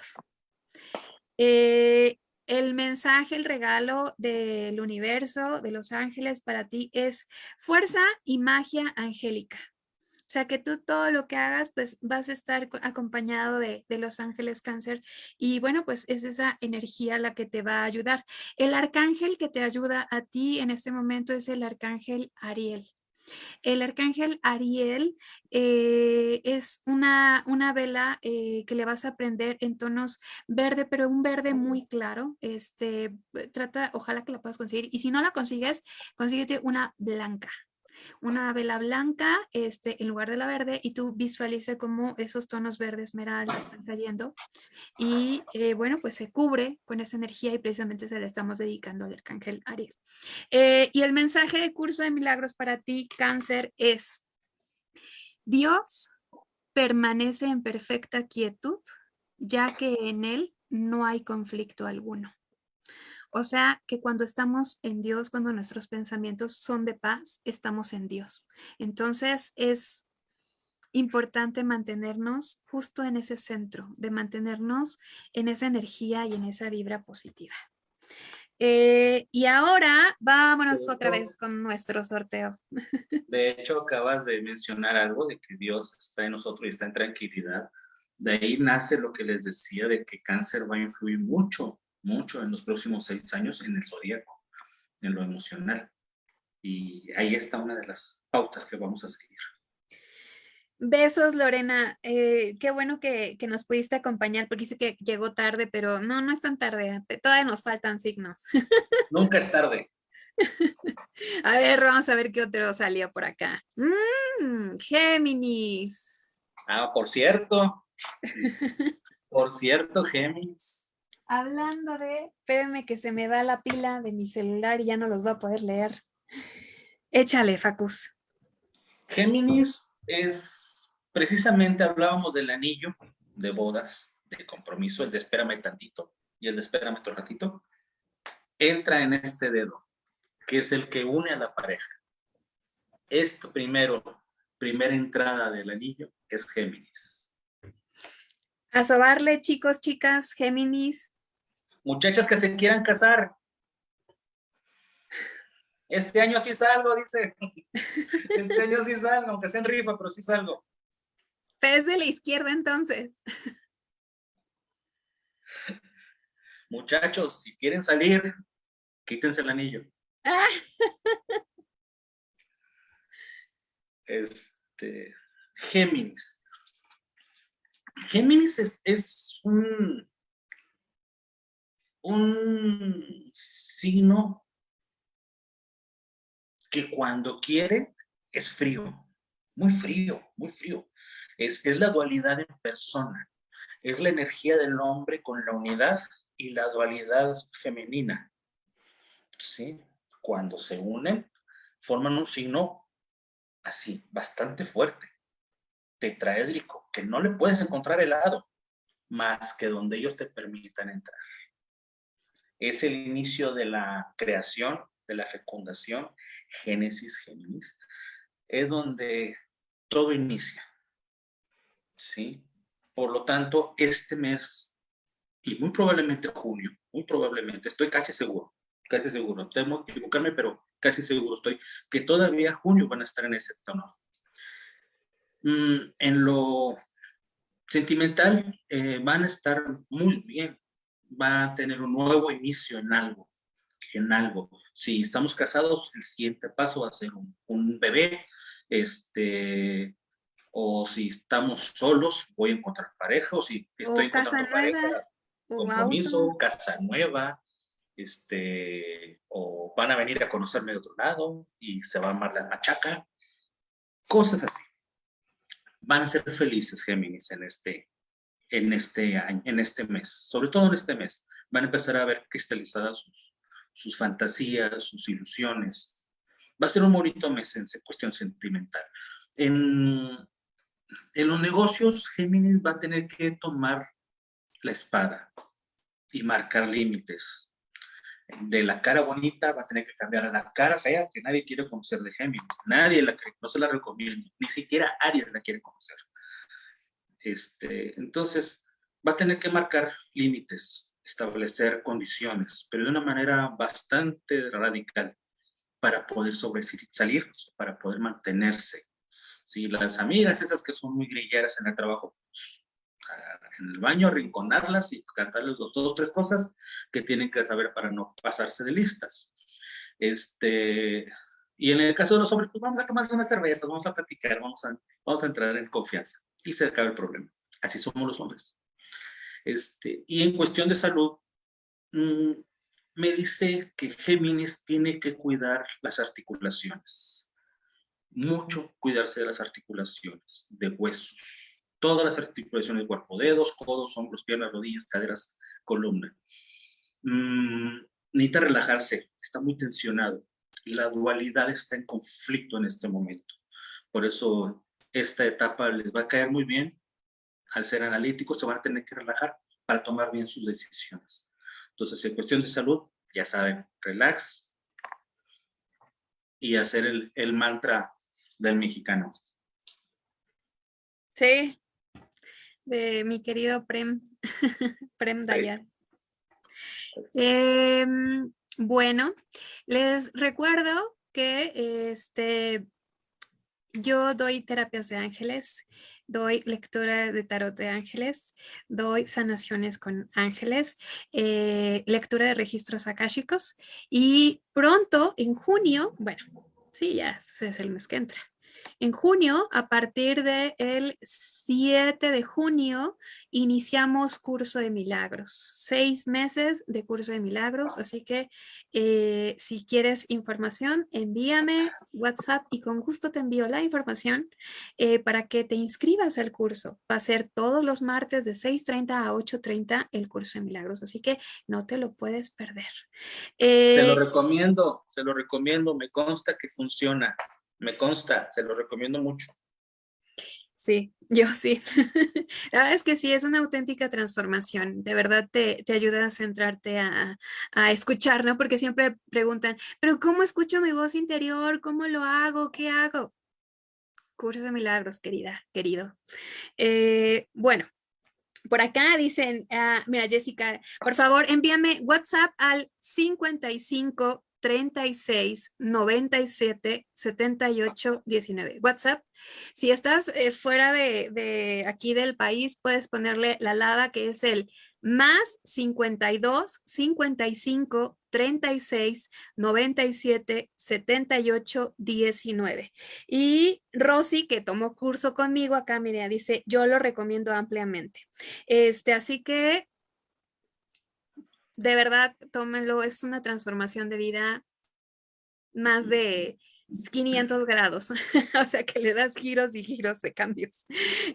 Eh, el mensaje, el regalo del universo, de los ángeles para ti es fuerza y magia angélica. O sea, que tú todo lo que hagas, pues vas a estar acompañado de, de, los ángeles cáncer. Y bueno, pues es esa energía la que te va a ayudar. El arcángel que te ayuda a ti en este momento es el arcángel Ariel. El arcángel Ariel eh, es una, una vela eh, que le vas a aprender en tonos verde, pero un verde muy claro. Este, trata, ojalá que la puedas conseguir. Y si no la consigues, consíguete una blanca, una vela blanca este, en lugar de la verde y tú visualiza cómo esos tonos verdes esmeralda están cayendo y eh, bueno, pues se cubre con esa energía y precisamente se la estamos dedicando al arcángel Ariel. Eh, y el mensaje de curso de milagros para ti, cáncer, es Dios permanece en perfecta quietud, ya que en él no hay conflicto alguno. O sea, que cuando estamos en Dios, cuando nuestros pensamientos son de paz, estamos en Dios. Entonces es importante mantenernos justo en ese centro, de mantenernos en esa energía y en esa vibra positiva. Eh, y ahora vámonos otra vez con nuestro sorteo. De hecho, acabas de mencionar algo de que Dios está en nosotros y está en tranquilidad. De ahí nace lo que les decía de que cáncer va a influir mucho mucho en los próximos seis años en el zodíaco, en lo emocional. Y ahí está una de las pautas que vamos a seguir. Besos, Lorena. Eh, qué bueno que, nos pudiste acompañar, porque dice que llegó tarde, pero no, no es tan tarde. Todavía nos faltan signos. Nunca es tarde. A ver, vamos a ver qué otro salió por acá. Mm, Géminis. Ah, por cierto. Por cierto, Géminis. Hablando de, espérenme que se me va la pila de mi celular y ya no los voy a poder leer. Échale, Facus. Géminis es, precisamente hablábamos del anillo de bodas, de compromiso, el de espérame tantito y el de espérame otro ratito. Entra en este dedo, que es el que une a la pareja. Esto primero, primera entrada del anillo, es Géminis. A sobarle, chicos, chicas, Géminis, Muchachas que se quieran casar. Este año sí salgo, dice. Este año sí salgo, aunque sea en rifa, pero sí salgo. Pez de la izquierda entonces. Muchachos, si quieren salir, quítense el anillo. Este, Géminis. Géminis es, es un un signo que cuando quiere es frío, muy frío, muy frío. Es, es la dualidad en persona, es la energía del hombre con la unidad y la dualidad femenina. ¿Sí? Cuando se unen, forman un signo así, bastante fuerte, tetraédrico, que no le puedes encontrar helado, más que donde ellos te permitan entrar es el inicio de la creación, de la fecundación, Génesis, Géminis, es donde todo inicia. ¿Sí? Por lo tanto, este mes, y muy probablemente junio, muy probablemente, estoy casi seguro, casi seguro, temo equivocarme, pero casi seguro estoy, que todavía junio van a estar en ese tono. Mm, en lo sentimental, eh, van a estar muy bien, va a tener un nuevo inicio en algo, en algo. Si estamos casados, el siguiente paso va a ser un, bebé, este, o si estamos solos, voy a encontrar pareja, o si estoy encontrando pareja, compromiso, casa nueva, este, o van a venir a conocerme de otro lado y se va a armar la machaca, cosas así. Van a ser felices Géminis en este, en este año, en este mes, sobre todo en este mes, van a empezar a ver cristalizadas sus, sus fantasías, sus ilusiones, Va a ser un bonito mes en cuestión sentimental. En, en los negocios, Géminis va a tener que tomar la espada y marcar límites. De la cara bonita va a tener que cambiar a la cara fea que nadie quiere conocer de Géminis. Nadie la no se la recomienda, ni siquiera Aries la quiere conocer. Este, entonces, va a tener que marcar límites, establecer condiciones, pero de una manera bastante radical para poder sobresalir, para poder mantenerse. Si las amigas esas que son muy grilleras en el trabajo, pues, en el baño, arrinconarlas y cantarles dos, dos, tres cosas que tienen que saber para no pasarse de listas. Este, y en el caso de los hombres, pues vamos a tomar unas cervezas, vamos a platicar, vamos a, vamos a entrar en confianza y se acaba el problema. Así somos los hombres. Este, y en cuestión de salud, mm, me dice que Géminis tiene que cuidar las articulaciones. Mucho cuidarse de las articulaciones, de huesos. Todas las articulaciones del cuerpo, dedos, codos, hombros, piernas, rodillas, caderas, columna. Mm, necesita relajarse, está muy tensionado. La dualidad está en conflicto en este momento. Por eso esta etapa les va a caer muy bien. Al ser analíticos se van a tener que relajar para tomar bien sus decisiones. Entonces, en cuestión de salud, ya saben, relax y hacer el, el mantra del mexicano. Sí, de mi querido Prem, Prem Dayan. Em, bueno, les recuerdo que este, yo doy terapias de ángeles, doy lectura de tarot de ángeles, doy sanaciones con ángeles, eh, lectura de registros akáshicos y pronto, en junio, bueno, sí, ya es el mes que entra, en junio, a partir del 7 de junio, iniciamos curso de milagros. Seis meses de curso de milagros, así que eh, si quieres información, envíame WhatsApp y con gusto te envío la información eh, para que te inscribas al curso. Va a ser todos los martes de 6.30 a 8.30 el curso de milagros, así que no te lo puedes perder. Se lo eh, recomiendo, se lo recomiendo, me consta que funciona. Me consta, se lo recomiendo mucho. Sí, yo sí. La verdad es que sí, es una auténtica transformación. De verdad te, ayuda a centrarte a, escuchar, ¿no? Porque siempre preguntan, pero ¿cómo escucho mi voz interior? ¿Cómo lo hago? ¿Qué hago? Curso de milagros, querida, querido. Eh, bueno, por acá dicen, ah, mira Jessica, por favor envíame WhatsApp al 55 36 97 78 19. WhatsApp. Si estás eh, fuera de, de, aquí del país, puedes ponerle la lada que es el más 52 55 36 97 78 19. Y Rosy, que tomó curso conmigo acá, mira, dice, yo lo recomiendo ampliamente. Este, así que de verdad, tómenlo, es una transformación de vida más de 500 grados, o sea que le das giros y giros de cambios.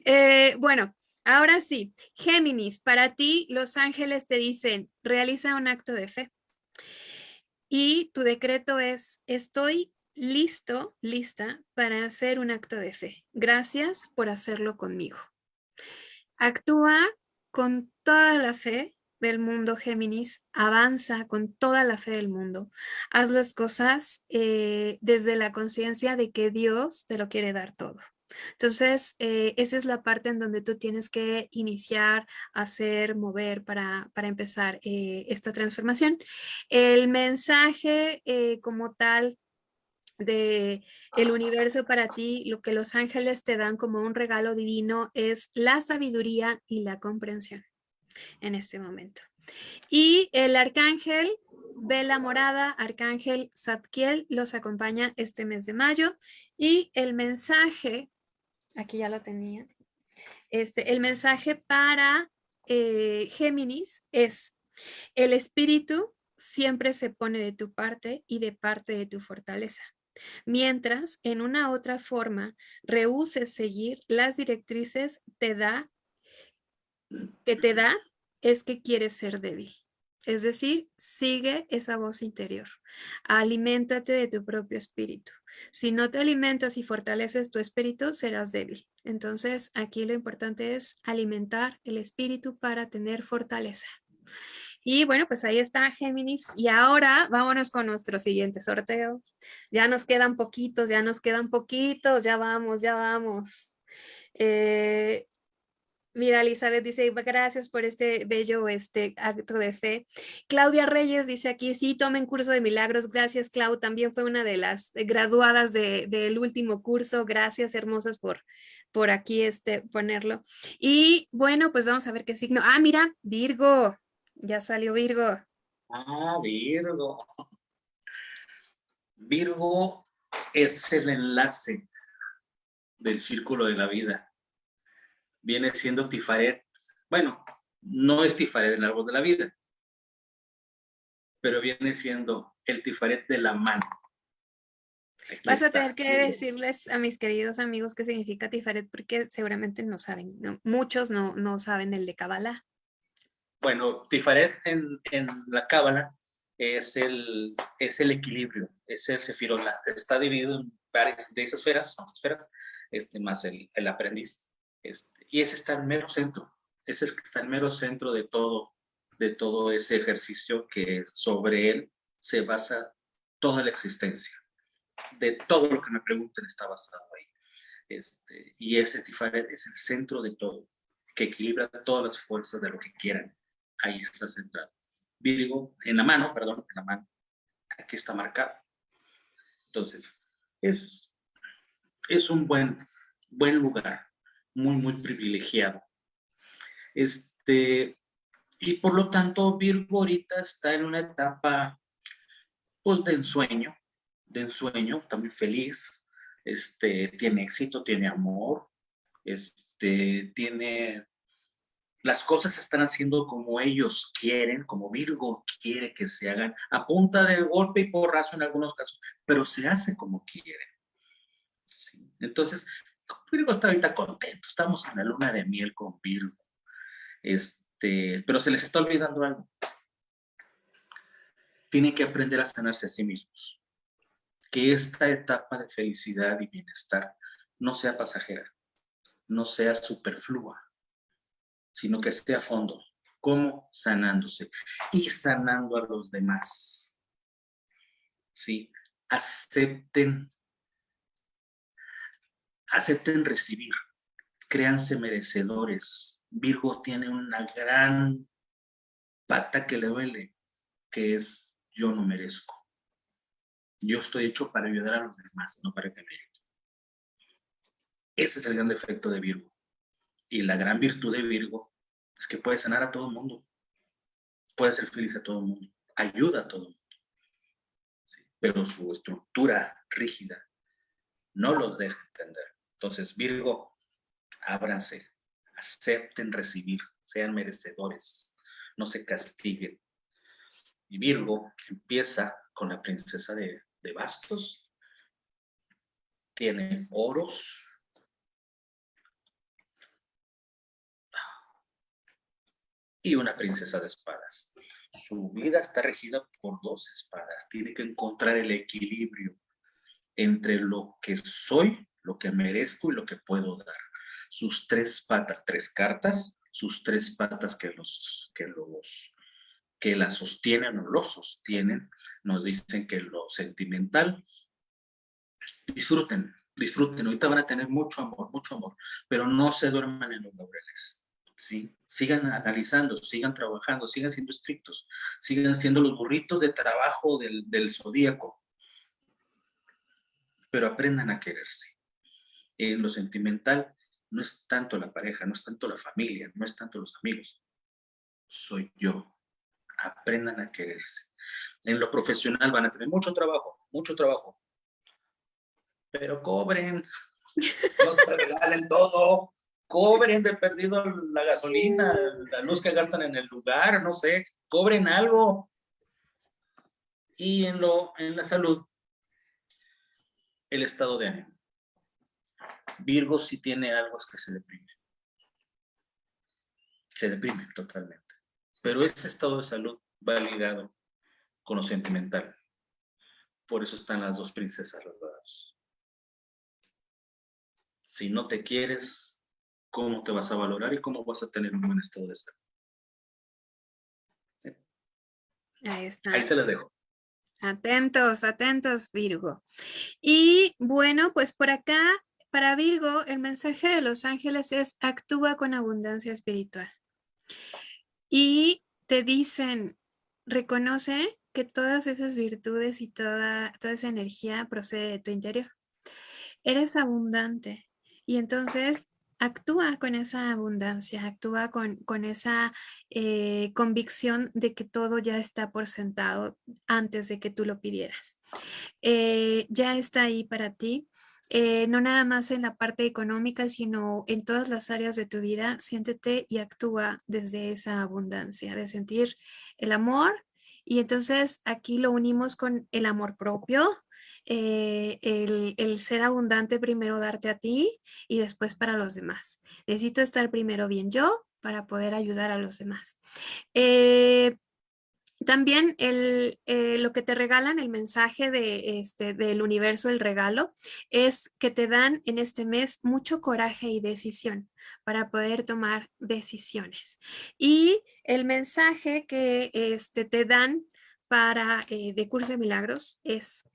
Eh, bueno, ahora sí, Géminis, para ti los ángeles te dicen, realiza un acto de fe. Y tu decreto es, estoy listo, lista para hacer un acto de fe. Gracias por hacerlo conmigo. Actúa con toda la fe del mundo Géminis, avanza con toda la fe del mundo. Haz las cosas eh, desde la conciencia de que Dios te lo quiere dar todo. Entonces, eh, esa es la parte en donde tú tienes que iniciar, hacer, mover para, para empezar eh, esta transformación. El mensaje como tal de el universo para ti, lo que los ángeles te dan como un regalo divino es la sabiduría y la comprensión en este momento. Y el arcángel Vela Morada, arcángel Zadkiel, los acompaña este mes de mayo. Y el mensaje, aquí ya lo tenía, este, el mensaje para eh, Géminis es, el espíritu siempre se pone de tu parte y de parte de tu fortaleza. Mientras en una otra forma rehuses seguir las directrices, te da que te da es que quieres ser débil. Es decir, sigue esa voz interior. Aliméntate de tu propio espíritu. Si no te alimentas y fortaleces tu espíritu, serás débil. Entonces, aquí lo importante es alimentar el espíritu para tener fortaleza. Y bueno, pues ahí está Géminis. Y ahora vámonos con nuestro siguiente sorteo. Ya nos quedan poquitos, ya nos quedan poquitos, ya vamos, ya vamos. Eh, Mira, Elizabeth dice, gracias por este bello este, acto de fe. Claudia Reyes dice aquí, sí, tomen curso de milagros. Gracias, Clau. También fue una de las graduadas del último curso. Gracias, hermosas, por, por aquí este, ponerlo. Y bueno, pues vamos a ver qué signo. Ah, mira, Virgo. Ya salió Virgo. Ah, Virgo. Virgo es el enlace del círculo de la vida viene siendo Tifaret. Bueno, no es Tifaret el árbol de la vida, pero viene siendo el Tifaret de la mano. Vas a tener que decirles a mis queridos amigos qué significa Tifaret, porque seguramente no saben, muchos no, no saben el de Kabbalah. Bueno, Tifaret en, en la Kabbalah es el, es el equilibrio, es el Sefirot, está dividido en varias de esas esferas, esferas este, más el, el aprendiz. Este, y ese está el mero centro, ese es el que está el mero centro de todo, de todo ese ejercicio que sobre él se basa toda la existencia. De todo lo que me pregunten está basado ahí. Este, y ese Tifaret es el centro de todo, que equilibra todas las fuerzas de lo que quieran. Ahí está centrado. Virgo, en la mano, perdón, en la mano. Aquí está marcado. Entonces, es, es un buen, buen lugar muy, muy privilegiado. Este, y por lo tanto, Virgo ahorita está en una etapa pues, de ensueño, de ensueño, muy feliz, este, tiene éxito, tiene amor, este, tiene... Las cosas están haciendo como ellos quieren, como Virgo quiere que se hagan, a punta de golpe y porrazo en algunos casos, pero se hace como quieren. Entonces, Virgo está ahorita contento, estamos en la luna de miel con Virgo. Este, pero se les está olvidando algo. Tienen que aprender a sanarse a sí mismos. Que esta etapa de felicidad y bienestar no sea pasajera, no sea superflua, sino que esté a fondo. ¿Cómo? Sanándose y sanando a los demás. ¿Sí? Acepten acepten recibir, créanse merecedores. Virgo tiene una gran pata que le duele, que es yo no merezco. Yo estoy hecho para ayudar a los demás, no para que me ayuden. Ese es el gran defecto de Virgo. Y la gran virtud de Virgo es que puede sanar a todo el mundo. Puede ser feliz a todo el mundo. Ayuda a todo el mundo. Pero su estructura rígida no los deja entender. Entonces, Virgo, ábranse, acepten recibir, sean merecedores, no se castiguen. Y Virgo empieza con la princesa de, de bastos, tiene oros, y una princesa de espadas. Su vida está regida por dos espadas. Tiene que encontrar el equilibrio entre lo que soy lo que merezco y lo que puedo dar. Sus tres patas, tres cartas, sus tres patas que los, que los, que la sostienen o lo sostienen, nos dicen que lo sentimental, disfruten, disfruten, ahorita van a tener mucho amor, mucho amor, pero no se duerman en los laureles. ¿sí? Sigan analizando, sigan trabajando, sigan siendo estrictos, sigan siendo los burritos de trabajo del, del zodíaco, pero aprendan a quererse en lo sentimental no es tanto la pareja, no es tanto la familia, no es tanto los amigos. Soy yo. Aprendan a quererse. En lo profesional van a tener mucho trabajo, mucho trabajo. Pero cobren. No se regalen todo. Cobren de perdido la gasolina, la luz que gastan en el lugar, no sé. Cobren algo. Y en, lo, en la salud, el estado de ánimo Virgo si tiene algo es que se deprime. Se deprime totalmente. Pero ese estado de salud validado con lo sentimental. Por eso están las dos princesas los Si no te quieres, ¿cómo te vas a valorar y cómo vas a tener un buen estado de salud? Ahí está. Ahí se las dejo. Atentos, atentos, Virgo. Y bueno, pues por acá, para Virgo, el mensaje de los ángeles es actúa con abundancia espiritual. Y te dicen, reconoce que todas esas virtudes y toda, toda esa energía procede de tu interior. Eres abundante y entonces actúa con esa abundancia, actúa con, con esa eh, convicción de que todo ya está por sentado antes de que tú lo pidieras. Eh, ya está ahí para ti. Eh, no nada más en la parte económica, sino en todas las áreas de tu vida, siéntete y actúa desde esa abundancia, de sentir el amor. Y entonces aquí lo unimos con el amor propio, eh, el, ser abundante primero darte a ti y después para los demás. Necesito estar primero bien yo para poder ayudar a los demás. Eh, también el, eh, lo que te regalan, el mensaje de, este, del universo, el regalo, es que te dan en este mes mucho coraje y decisión para poder tomar decisiones. Y el mensaje que este, te dan para de curso de milagros es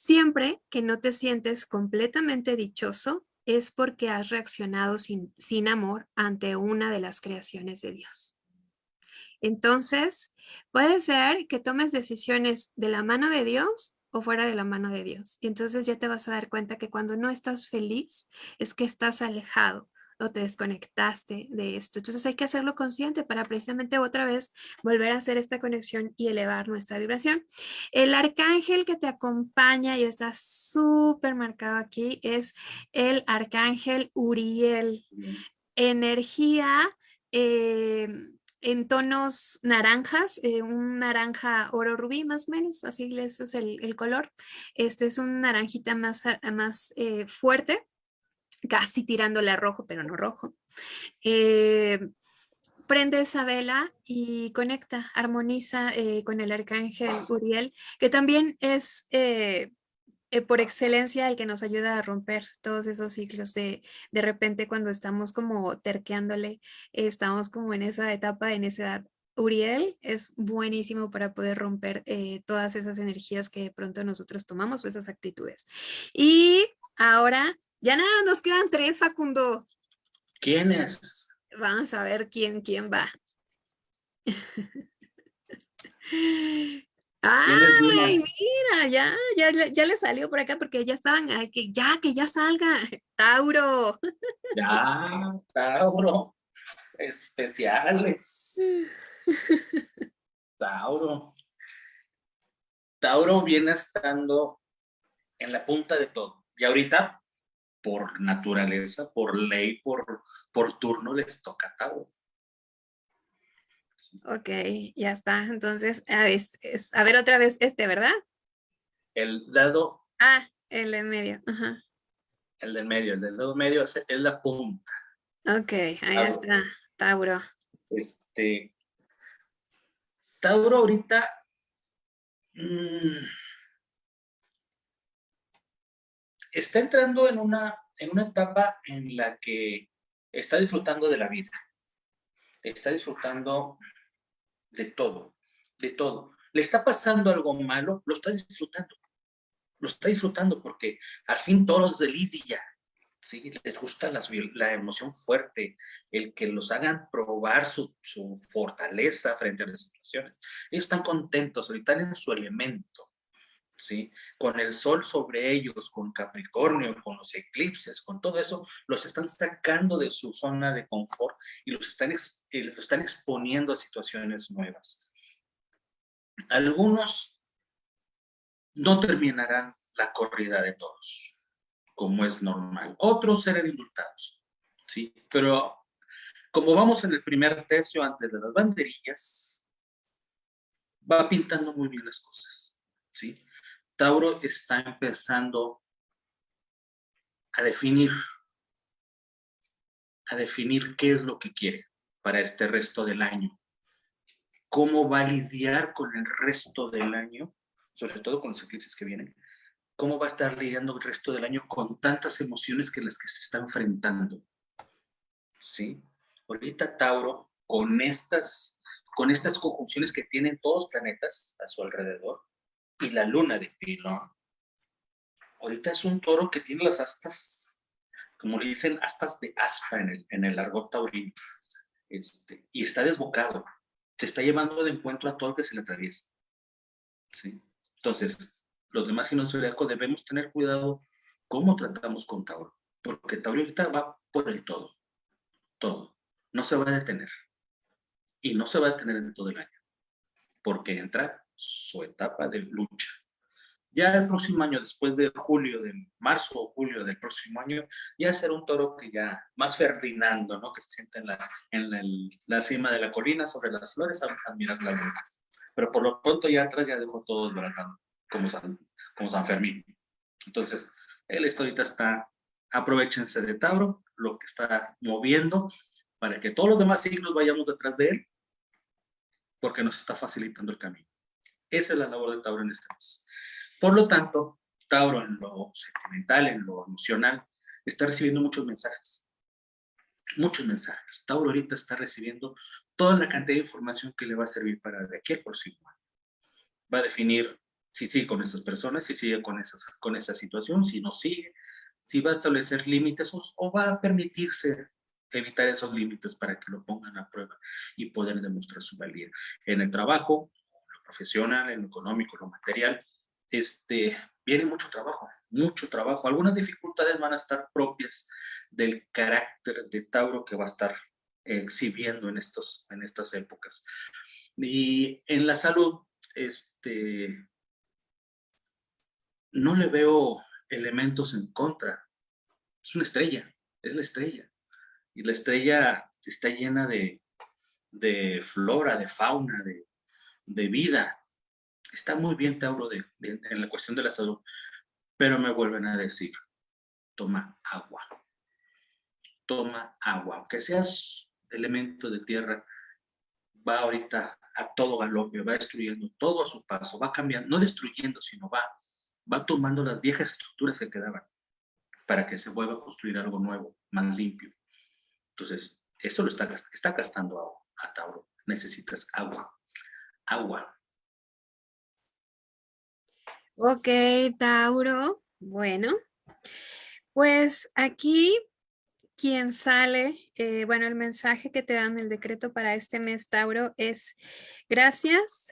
Siempre que no te sientes completamente dichoso es porque has reaccionado sin, sin amor ante una de las creaciones de Dios. Entonces, puede ser que tomes decisiones de la mano de Dios o fuera de la mano de Dios. Y entonces ya te vas a dar cuenta que cuando no estás feliz es que estás alejado o te desconectaste de esto. Entonces hay que hacerlo consciente para precisamente otra vez volver a hacer esta conexión y elevar nuestra vibración. El arcángel que te acompaña y está súper marcado aquí es el arcángel Uriel. Energía eh, en tonos naranjas, eh, un naranja oro rubí más o menos, así es el, color. Este es un naranjita más, más eh, fuerte casi tirándole a rojo, pero no rojo. Eh, prende esa vela y conecta, armoniza con el arcángel Uriel, que también es eh, por excelencia el que nos ayuda a romper todos esos ciclos de de repente cuando estamos como terqueándole, estamos como en esa etapa, en esa edad. Uriel es buenísimo para poder romper todas esas energías que de pronto nosotros tomamos o esas actitudes. Y ahora ya nada, nos quedan tres, Facundo. ¿Quiénes? Vamos a ver quién, quién va. Ay, mira, ya, ya, ya le salió por acá porque ya estaban, que ya, que ya salga. Tauro. Ya, Tauro. Especiales. Tauro. Tauro viene estando en la punta de todo. Y ahorita por naturaleza, por ley, por, por turno les toca a Ok, ya está. Entonces, a ver, otra vez este, ¿verdad? El dado. Ah, el del medio. Ajá. El del medio, el del dado medio es, la punta. Ok, ahí está, Tauro. Este, Tauro ahorita mm, está entrando en una, en una etapa en la que está disfrutando de la vida, está disfrutando de todo, de todo. Le está pasando algo malo, lo está disfrutando, lo está disfrutando porque al fin todos de Lidia, ¿sí? Les gusta la emoción fuerte, el que los hagan probar su, su fortaleza frente a las situaciones. Ellos están contentos, están en su elemento. ¿Sí? Con el sol sobre ellos, con Capricornio, con los eclipses, con todo eso, los están sacando de su zona de confort y los están, eh, están exponiendo a situaciones nuevas. Algunos no terminarán la corrida de todos, como es normal. Otros serán indultados, ¿sí? Pero como vamos en el primer tercio antes de las banderillas, va pintando muy bien las cosas, ¿sí? Tauro está empezando a definir, a definir qué es lo que quiere para este resto del año. cómo va a lidiar con el resto del año, sobre todo con los eclipses que vienen, cómo va a estar lidiando el resto del año con tantas emociones que las que se está enfrentando. ¿Sí? Ahorita Tauro, con estas, con estas conjunciones que tienen todos los planetas a su alrededor, y la luna de Pilón, ahorita es un toro que tiene las astas, como le dicen, astas de aspa en el, en el argot taurino, este, y está desbocado, se está llevando de encuentro a todo el que se le atraviesa. ¿sí? Entonces, los demás signos zodiacos debemos tener cuidado cómo tratamos con Tauro, porque Tauro ahorita va por el todo, todo, no se va a detener, y no se va a detener en todo el año, porque entra su etapa de lucha. Ya el próximo año, después de julio, de marzo o julio del próximo año, ya será un toro que ya, más Ferdinando, ¿no? Que se siente en la, en la cima de la colina, sobre las flores, a admirar la luna. Pero por lo pronto ya atrás ya dejó todo desbaratado, como San, como San Fermín. Entonces, él ahorita está, aprovechense de Tauro, lo que está moviendo, para que todos los demás signos vayamos detrás de él, porque nos está facilitando el camino. Esa es la labor de Tauro en este mes. Por lo tanto, Tauro en lo sentimental, en lo emocional, está recibiendo muchos mensajes. Muchos mensajes. Tauro ahorita está recibiendo toda la cantidad de información que le va a servir para de aquí al próximo año. Va a definir si sigue con esas personas, si sigue con, esas, con esa situación, si no sigue, si va a establecer límites o, o va a permitirse evitar esos límites para que lo pongan a prueba y poder demostrar su valía. En el trabajo, profesional, en lo económico, lo material, este, viene mucho trabajo, mucho trabajo. Algunas dificultades van a estar propias del carácter de Tauro que va a estar exhibiendo en, estos, en estas épocas. Y en la salud, este, no le veo elementos en contra. Es una estrella, es la estrella. Y la estrella está llena de, de flora, de fauna, de, de vida está muy bien Tauro de, en la cuestión de la salud, pero me vuelven a decir, toma agua, toma agua, aunque seas elemento de tierra, va ahorita a todo galope, va destruyendo todo a su paso, va cambiando, no destruyendo, sino va, va tomando las viejas estructuras que quedaban para que se vuelva a construir algo nuevo, más limpio. Entonces, eso lo está, está gastando a, a Tauro. Necesitas agua, agua, Ok, Tauro. Bueno, pues aquí quien sale, eh, bueno, el mensaje que te dan el decreto para este mes, Tauro, es gracias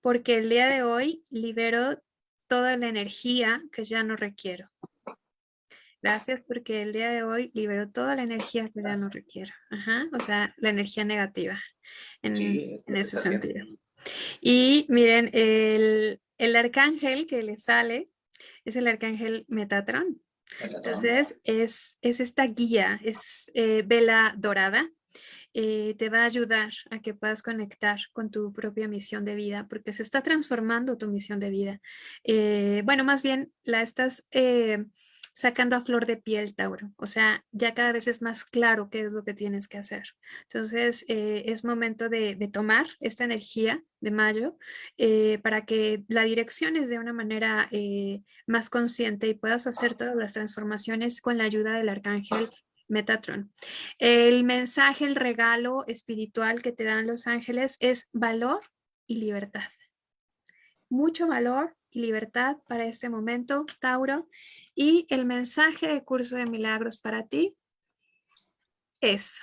porque el día de hoy libero toda la energía que ya no requiero. Gracias porque el día de hoy libero toda la energía que ya no requiero. Ajá, o sea, la energía negativa en, en ese sentido. Y miren, el, el arcángel que le sale es el arcángel Metatron. Entonces, es, es, esta guía, es eh, vela dorada, eh, te va a ayudar a que puedas conectar con tu propia misión de vida, porque se está transformando tu misión de vida. Eh, bueno, más bien la estás sacando a flor de piel, Tauro. O sea, ya cada vez es más claro qué es lo que tienes que hacer. Entonces, eh, es momento de, tomar esta energía de mayo eh, para que la direcciones de una manera eh, más consciente y puedas hacer todas las transformaciones con la ayuda del arcángel Metatron. El mensaje, el regalo espiritual que te dan los ángeles es valor y libertad. Mucho valor y libertad para este momento, Tauro. Y el mensaje de Curso de Milagros para ti es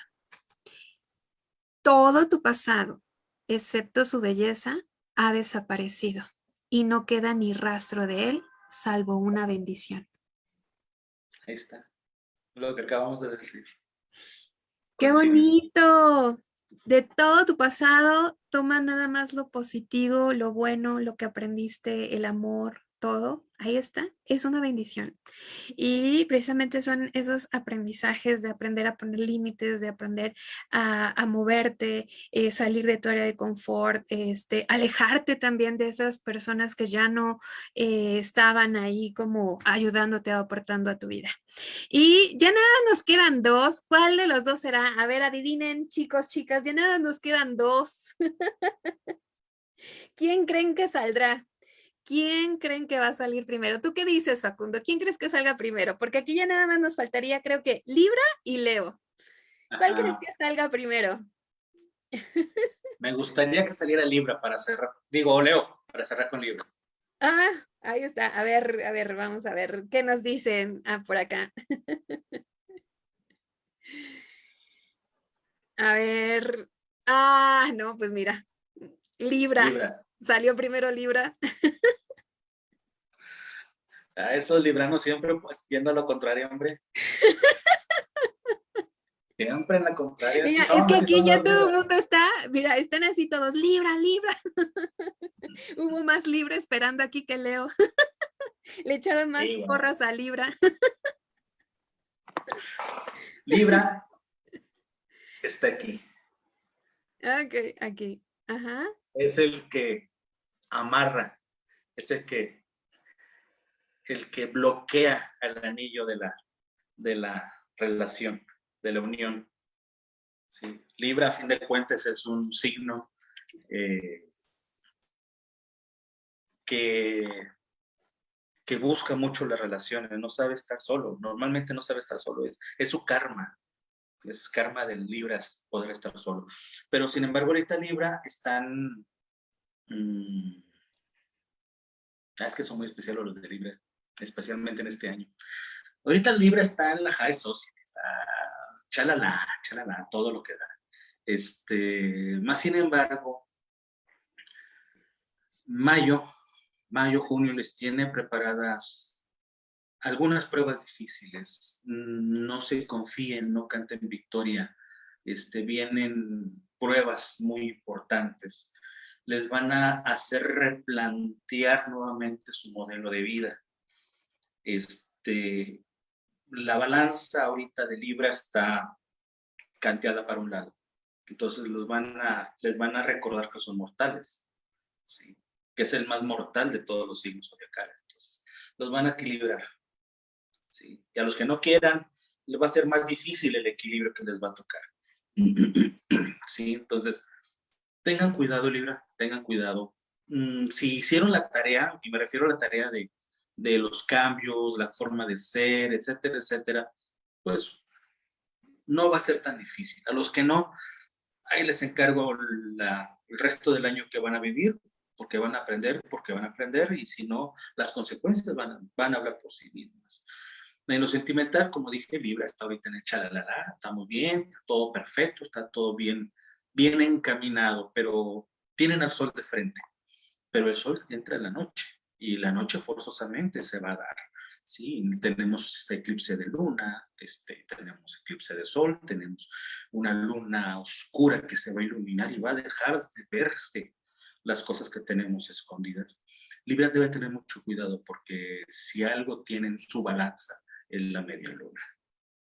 todo tu pasado, excepto su belleza, ha desaparecido y no queda ni rastro de él, salvo una bendición. Ahí está, lo que acabamos de decir. ¡Qué bonito! De todo tu pasado, toma nada más lo positivo, lo bueno, lo que aprendiste, el amor, todo, ahí está, es una bendición. Y precisamente son esos aprendizajes de aprender a poner límites, de aprender a, moverte, eh, salir de tu área de confort, este, alejarte también de esas personas que ya no eh, estaban ahí como ayudándote o aportando a tu vida. Y ya nada nos quedan dos. ¿Cuál de los dos será? A ver, adivinen, chicos, chicas, ya nada nos quedan dos. ¿Quién creen que saldrá? ¿Quién creen que va a salir primero? ¿Tú qué dices, Facundo? ¿Quién crees que salga primero? Porque aquí ya nada más nos faltaría, creo que Libra y Leo. ¿Cuál crees que salga primero? Me gustaría que saliera Libra para cerrar, digo Leo, para cerrar con Libra. Ah, ahí está. A ver, a ver, vamos a ver. ¿Qué nos dicen ah, por acá? a ver. Ah, no, pues mira. Libra. Libra. Salió primero Libra. A esos libranos siempre pues yendo a lo contrario, hombre. Siempre en la contraria. Mira, es que aquí ya todo el mundo está, mira, están así todos, libra, libra. Hubo más libre esperando aquí que Leo. Le echaron más porras a Libra. Libra está aquí. Ok, aquí. Ajá es el que amarra, es el que, el que bloquea el anillo de la, de la relación, de la unión. ¿sí? Libra, a fin de cuentas, es un signo eh, que, que busca mucho las relaciones, no sabe estar solo, normalmente no sabe estar solo, es, es su karma, es karma del Libra poder estar solo. Pero sin embargo, ahorita Libra están... Mm, ah, es que son muy especiales los de Libra, especialmente en este año. Ahorita Libra está en la high society, está chalala, chalala, todo lo que da. Este, más sin embargo, mayo, mayo, junio les tiene preparadas algunas pruebas difíciles, mm, no se confíen, no canten victoria, este, vienen pruebas muy importantes, les van a hacer replantear nuevamente su modelo de vida. Este, la balanza ahorita de Libra está canteada para un lado, entonces los van a, les van a recordar que son mortales, que es el más mortal de todos los signos zodiacales. Los van a equilibrar. Y a los que no quieran, les va a ser más difícil el equilibrio que les va a tocar. ¿Sí? Entonces, tengan cuidado, Libra, tengan cuidado. Mm, si hicieron la tarea, y me refiero a la tarea de, de los cambios, la forma de ser, etcétera, etcétera, pues no va a ser tan difícil. A los que no, ahí les encargo la, el resto del año que van a vivir, porque van a aprender, porque van a aprender, y si no, las consecuencias van, van a hablar por sí mismas. En lo sentimental, como dije, Libra está ahorita en el chalalala, está muy bien, está todo perfecto, está todo bien, bien encaminado, pero tienen al sol de frente. Pero el sol entra en la noche y la noche forzosamente se va a dar. Sí, tenemos eclipse de luna, este, tenemos eclipse de sol, tenemos una luna oscura que se va a iluminar y va a dejar de verse las cosas que tenemos escondidas. Libra debe tener mucho cuidado porque si algo tiene en su balanza en la media luna.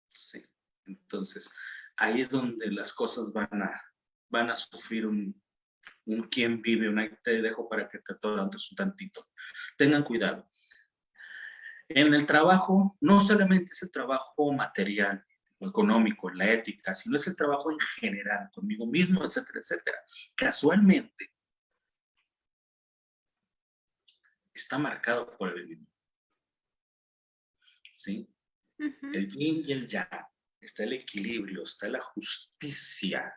Sí. Entonces, ahí es donde las cosas van a, van a sufrir un, un quien vive, una, te dejo para que te atorantes un tantito. Tengan cuidado. En el trabajo, no solamente es el trabajo material, económico, la ética, sino es el trabajo en general, conmigo mismo, etcétera, etcétera. Casualmente, está marcado por el mismo. ¿Sí? El yin y el yang, está el equilibrio, está la justicia.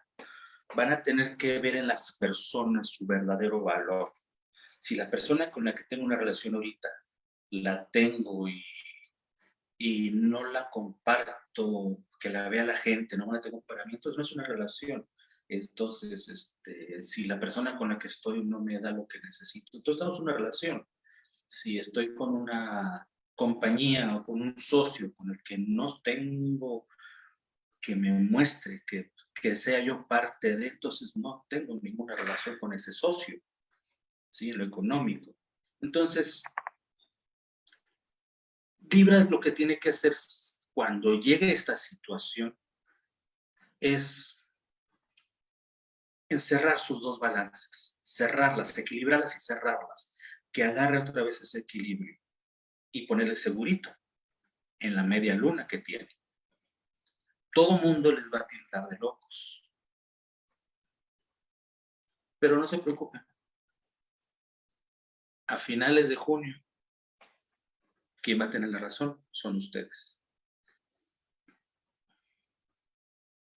Van a tener que ver en las personas su verdadero valor. Si la persona con la que tengo una relación ahorita la tengo y, no la comparto, que la vea la gente, no la tengo para mí, entonces no es una relación. Entonces, este, si la persona con la que estoy no me da lo que necesito, entonces estamos en una relación. Si estoy con una compañía o con un socio con el que no tengo que me muestre que, que sea yo parte de, entonces no tengo ninguna relación con ese socio, ¿sí? Lo económico. Entonces, Libra lo que tiene que hacer cuando llegue esta situación es encerrar sus dos balances, cerrarlas, equilibrarlas y cerrarlas, que agarre otra vez ese equilibrio y ponerle segurito en la media luna que tiene. Todo mundo les va a tildar de locos. Pero no se preocupen. A finales de junio, quien va a tener la razón son ustedes.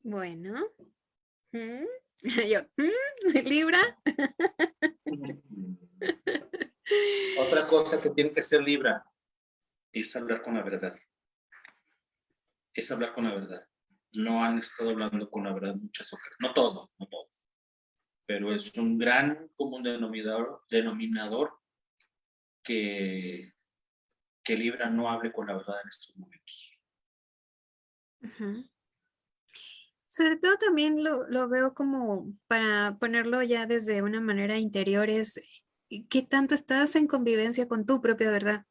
Bueno. ¿Mm? Yo, ¿Mm? ¿Libra? Otra cosa que tiene que ser Libra es hablar con la verdad. Es hablar con la verdad. No han estado hablando con la verdad muchas ocasiones. No todos, no todos. Pero es un gran común denominador, denominador que, que Libra no hable con la verdad en estos momentos. Sobre todo también lo, lo, veo como para ponerlo ya desde una manera interior, es qué tanto estás en convivencia con tu propia verdad.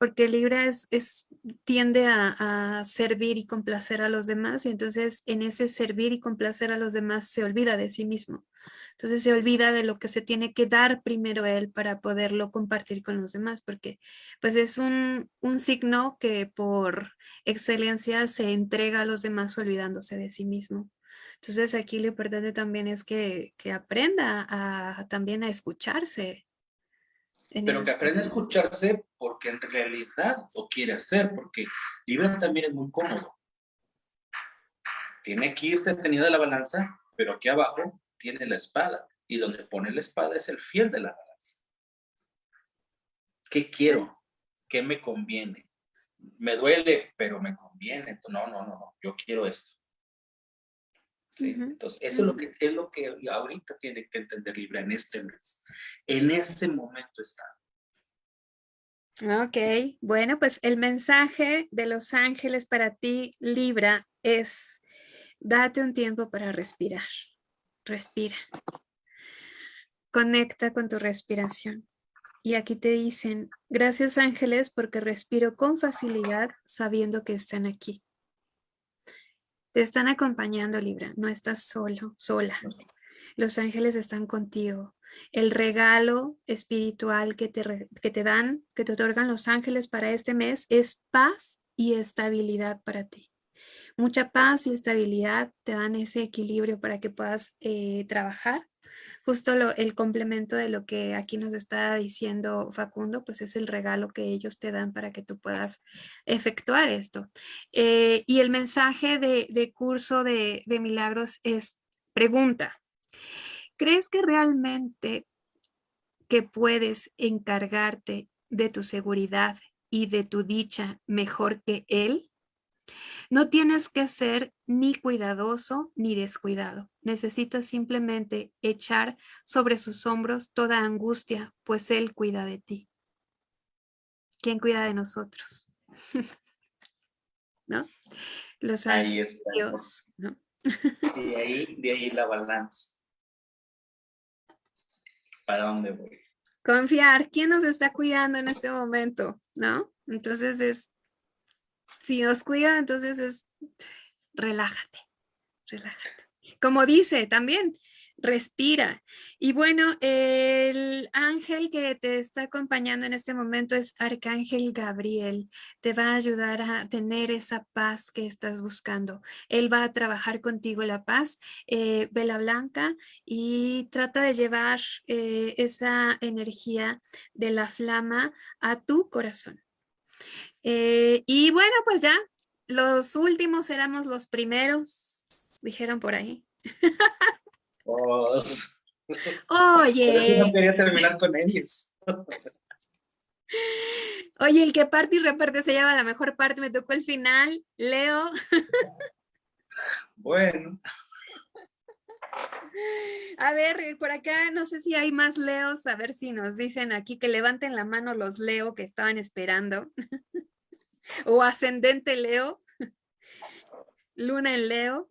Porque Libra es, es tiende a, servir y complacer a los demás y entonces en ese servir y complacer a los demás se olvida de sí mismo. Entonces se olvida de lo que se tiene que dar primero él para poderlo compartir con los demás, porque pues es un, signo que por excelencia se entrega a los demás olvidándose de sí mismo. Entonces aquí lo importante también es que, aprenda a, también a escucharse. Pero que aprenda a escucharse porque en realidad lo quiere hacer, porque Libra también es muy cómodo. Tiene que ir detenido de la balanza, pero aquí abajo tiene la espada y donde pone la espada es el fiel de la balanza. ¿Qué quiero? ¿Qué me conviene? Me duele, pero me conviene. No, no, no, no. Yo quiero esto. Entonces, eso es lo que es lo que ahorita tiene que entender Libra en este mes. En este momento está. Ok, bueno, pues el mensaje de los ángeles para ti, Libra, es date un tiempo para respirar. Respira. Conecta con tu respiración. Y aquí te dicen, gracias ángeles porque respiro con facilidad sabiendo que están aquí. Te están acompañando, Libra. No estás solo, sola. Los ángeles están contigo. El regalo espiritual que te, que te dan, que te otorgan los ángeles para este mes es paz y estabilidad para ti mucha paz y estabilidad, te dan ese equilibrio para que puedas eh, trabajar. Justo el complemento de lo que aquí nos está diciendo Facundo, pues es el regalo que ellos te dan para que tú puedas efectuar esto. Eh, y el mensaje de, curso de, de milagros es, pregunta, ¿crees que realmente que puedes encargarte de tu seguridad y de tu dicha mejor que él? No tienes que ser ni cuidadoso ni descuidado. Necesitas simplemente echar sobre sus hombros toda angustia, pues Él cuida de ti. ¿Quién cuida de nosotros? ¿No? Los ahí está. Dios, ¿no? De ahí, de ahí la balanza. ¿Para dónde voy? Confiar. ¿Quién nos está cuidando en este momento? ¿No? Entonces es si nos cuida, entonces es relájate, relájate. Como dice también, respira. Y bueno, el ángel que te está acompañando en este momento es Arcángel Gabriel. Te va a ayudar a tener esa paz que estás buscando. Él va a trabajar contigo la paz, eh, vela blanca, y trata de llevar eh, esa energía de la flama a tu corazón. Eh, y bueno, pues ya, los últimos éramos los primeros, dijeron por ahí. Oye. no quería terminar con ellos. Oye, el que parte y reparte se lleva la mejor parte, me tocó el final, Leo. Bueno. A ver, por acá no sé si hay más Leos, a ver si nos dicen aquí que levanten la mano los Leo que estaban esperando. O ascendente Leo, luna en Leo.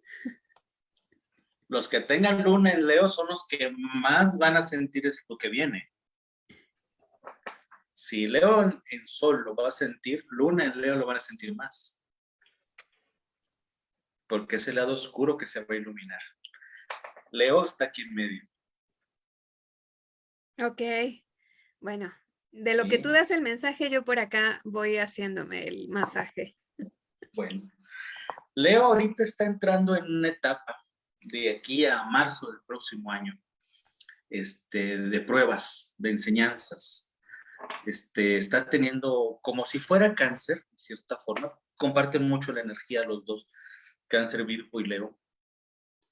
Los que tengan luna en Leo son los que más van a sentir lo que viene. Si Leo en Sol lo va a sentir, Luna en Leo lo van a sentir más. Porque es el lado oscuro que se va a iluminar. Leo está aquí en medio. Ok. Bueno, de lo que tú das el mensaje, yo por acá voy haciéndome el masaje. Bueno, Leo ahorita está entrando en una etapa de aquí a marzo del próximo año, este, de pruebas, de enseñanzas. Este, está teniendo como si fuera cáncer, de cierta forma, comparten mucho la energía los dos, cáncer, Virgo y Leo.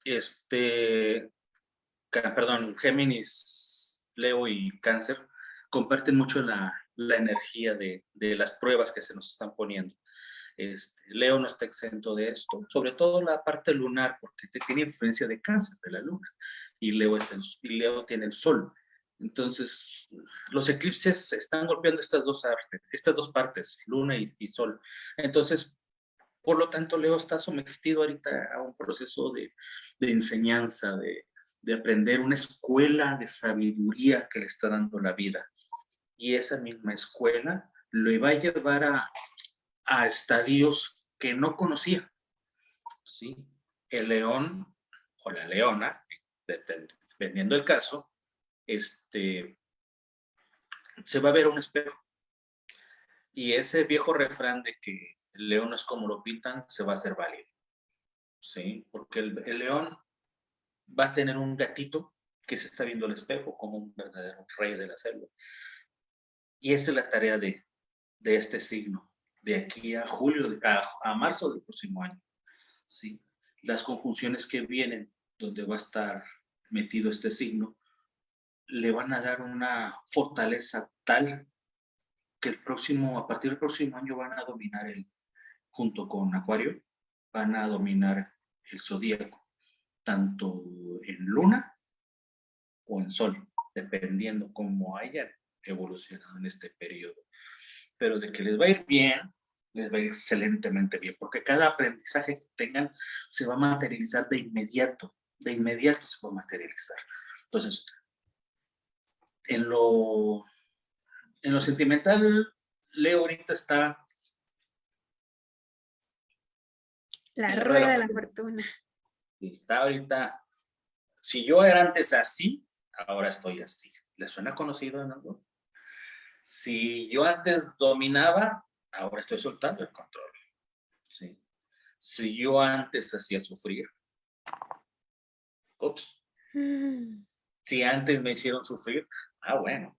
Este, perdón, Géminis, Leo y cáncer comparten mucho la, energía de, de, las pruebas que se nos están poniendo. Este, Leo no está exento de esto, sobre todo la parte lunar, porque tiene influencia de cáncer de la luna, y Leo, es y Leo tiene el sol. Entonces, los eclipses están golpeando estas dos, artes, estas dos partes, luna y, sol. Entonces, por lo tanto, Leo está sometido ahorita a un proceso de, enseñanza, de, de aprender una escuela de sabiduría que le está dando la vida. Y esa misma escuela lo va a llevar a, a estadios que no conocía. ¿sí? El león o la leona, dependiendo del caso, este, se va a ver un espejo. Y ese viejo refrán de que el león es como lo pintan, se va a hacer válido. ¿sí? Porque el, el león va a tener un gatito que se está viendo al espejo como un verdadero rey de la selva. Y esa es la tarea de, de este signo, de aquí a julio, a, marzo del próximo año. ¿sí? Las conjunciones que vienen, donde va a estar metido este signo, le van a dar una fortaleza tal que el próximo, a partir del próximo año van a dominar el, junto con Acuario, van a dominar el zodíaco, tanto en luna o en sol, dependiendo cómo hayan evolucionado en este periodo pero de que les va a ir bien, les va a ir excelentemente bien, porque cada aprendizaje que tengan se va a materializar de inmediato, de inmediato se va a materializar. Entonces, en lo, en lo sentimental, Leo ahorita está... La rueda de la fortuna. Está ahorita, si yo era antes así, ahora estoy así. ¿Le suena conocido en algo? Si yo antes dominaba, ahora estoy soltando el control. Si yo antes hacía sufrir, ups. Si antes me hicieron sufrir, ah, bueno.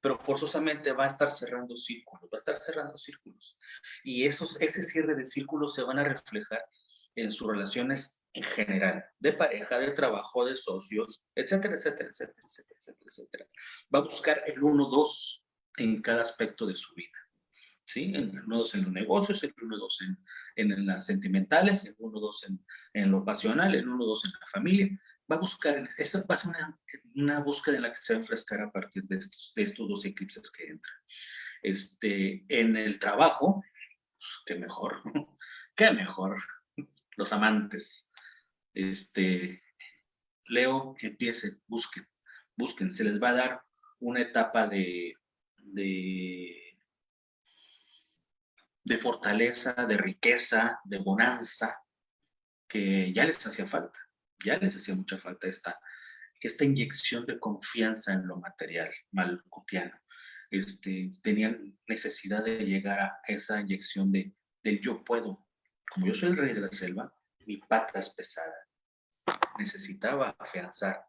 Pero forzosamente va a estar cerrando círculos, va a estar cerrando círculos. Y esos, ese cierre de círculos se van a reflejar en sus relaciones en general, de pareja, de trabajo, de socios, etcétera, etcétera, etcétera, etcétera, etcétera, etcétera. Va a buscar el 1-2 en cada aspecto de su vida. ¿Sí? El 1-2 en los negocios, el 1-2 en, en, las sentimentales, el 1-2 en, en, lo pasional, el 1-2 en la familia. Va a buscar, esta va a ser una, una, búsqueda en la que se va a enfrescar a partir de estos, de estos dos eclipses que entran. Este, en el trabajo, pues, qué mejor, qué mejor, los amantes, este, Leo, empiecen, busquen, busquen, se les va a dar una etapa de, de, de fortaleza, de riqueza, de bonanza, que ya les hacía falta, ya les hacía mucha falta esta, esta inyección de confianza en lo material malcutiano. Este, tenían necesidad de llegar a esa inyección de, del yo puedo. Como yo soy el rey de la selva, mi pata es pesada, necesitaba afianzar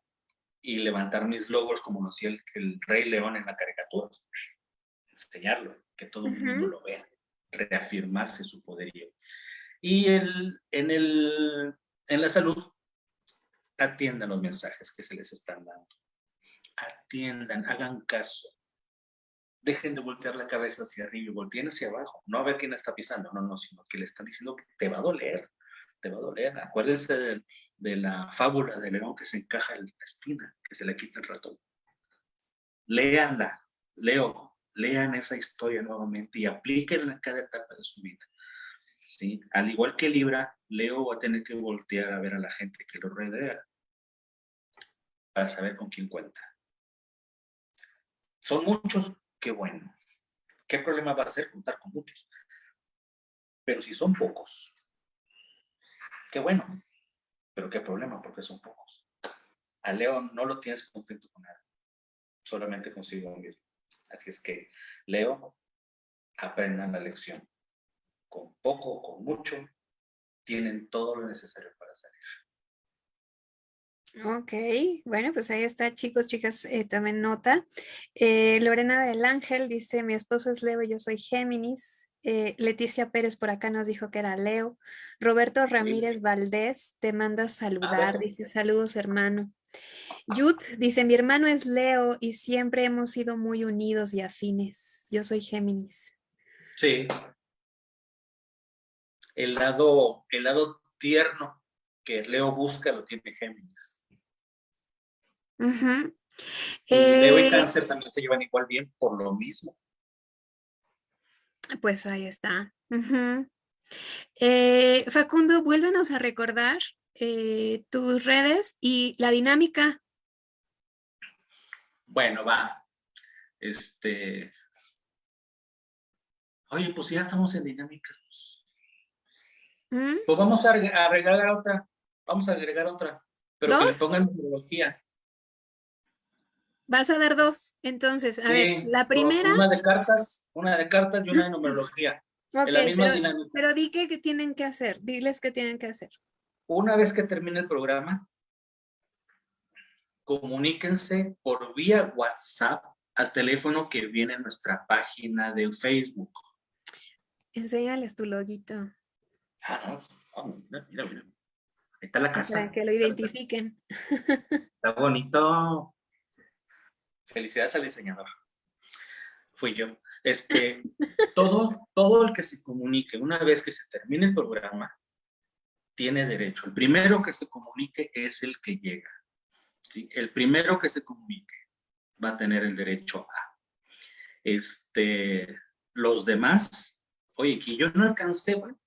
y levantar mis logros como lo hacía el, Rey León en la caricatura. Enseñarlo, que todo el mundo lo vea, reafirmarse su poderío. Y el, en, el, en la salud, atiendan los mensajes que se les están dando. Atiendan, hagan caso. Dejen de voltear la cabeza hacia arriba y volteen hacia abajo. No a ver quién está pisando, no, no, sino que le están diciendo que te va a doler te va a doler. Acuérdense de, la fábula del león que se encaja en la espina, que se le quita el ratón. Léanla, leo, lean esa historia nuevamente y aplíquenla en cada etapa de su vida. ¿Sí? Al igual que Libra, Leo va a tener que voltear a ver a la gente que lo rodea para saber con quién cuenta. Son muchos, qué bueno. ¿Qué problema va a ser juntar con muchos? Pero si son pocos, qué bueno. Pero qué problema, porque son pocos. A Leo no lo tienes contento con nada. Solamente consigo mismo. Así es que, Leo, aprendan la lección. Con poco o con mucho, tienen todo lo necesario para salir. Ok, bueno, pues ahí está, chicos, chicas, eh, tomen nota. Eh, Lorena del Ángel dice, mi esposo es Leo y yo soy Géminis. Eh, Leticia Pérez por acá nos dijo que era Leo. Roberto Ramírez Valdés te manda saludar, dice saludos hermano. Yud dice, mi hermano es Leo y siempre hemos sido muy unidos y afines. Yo soy Géminis. Sí. El lado, el lado tierno que Leo busca lo tiene Géminis. Leo y eh, Cáncer también se llevan igual bien por lo mismo. Pues ahí está. Eh, Facundo, vuélvenos a recordar eh, tus redes y la dinámica. Bueno, va. Este. Oye, pues ya estamos en dinámicas. Pues, ¿Mm? pues vamos a, agregar otra. Vamos a agregar otra. Pero que le pongan numerología. Vas a dar dos. Entonces, a ver, la primera. Una de cartas, una de cartas y una de numerología. en la misma pero, dinámica. Pero di que, que tienen que hacer. Diles qué tienen que hacer. Una vez que termine el programa, comuníquense por vía WhatsApp al teléfono que viene en nuestra página de Facebook. Enséñales tu loguito. Ah, no. mira, mira, mira. Ahí está la casa. Para que lo identifiquen. Está bonito. Felicidades al diseñador. Fui yo. Este, todo, todo el que se comunique una vez que se termine el programa tiene derecho. El primero que se comunique es el que llega. ¿sí? El primero que se comunique va a tener el derecho a. Este, los demás, oye, que yo no alcancé, bueno,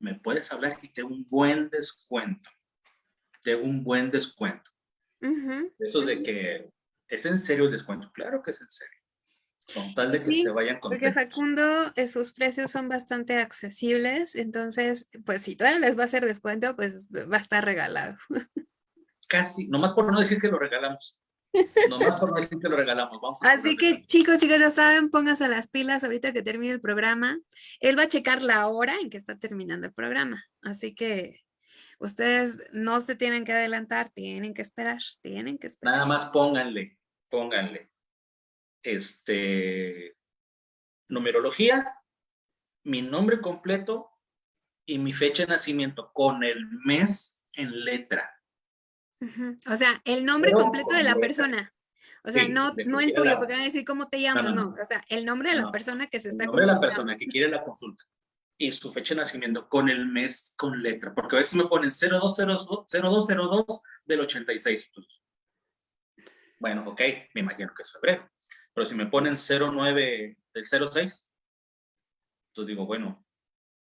me puedes hablar y te un buen descuento. Te un buen descuento. Eso de que es en serio el descuento. Claro que es en serio. Con tal de que se vayan contentos. Porque Facundo, eh, sus precios son bastante accesibles, entonces, pues si todavía les va a hacer descuento, pues va a estar regalado. Casi, nomás por no decir que lo regalamos. Nomás por no decir que lo regalamos. Vamos Así que chicos, chicos, ya saben, pónganse las pilas ahorita que termine el programa. Él va a checar la hora en que está terminando el programa. Así que ustedes no se tienen que adelantar, tienen que esperar, tienen que esperar. Nada más pónganle, pónganle este, numerología, mi nombre completo y mi fecha de nacimiento con el mes en letra. O sea, el nombre completo de la persona. O sea, no, no el tuyo, porque van a decir cómo te llamas, no, O sea, el nombre de la persona que se está El nombre de la persona que quiere la consulta y su fecha de nacimiento con el mes con letra. Porque a veces me ponen 0202, 0202 del 86. Bueno, ok, me imagino que es febrero. Pero si me ponen 09 del 06, entonces digo, bueno,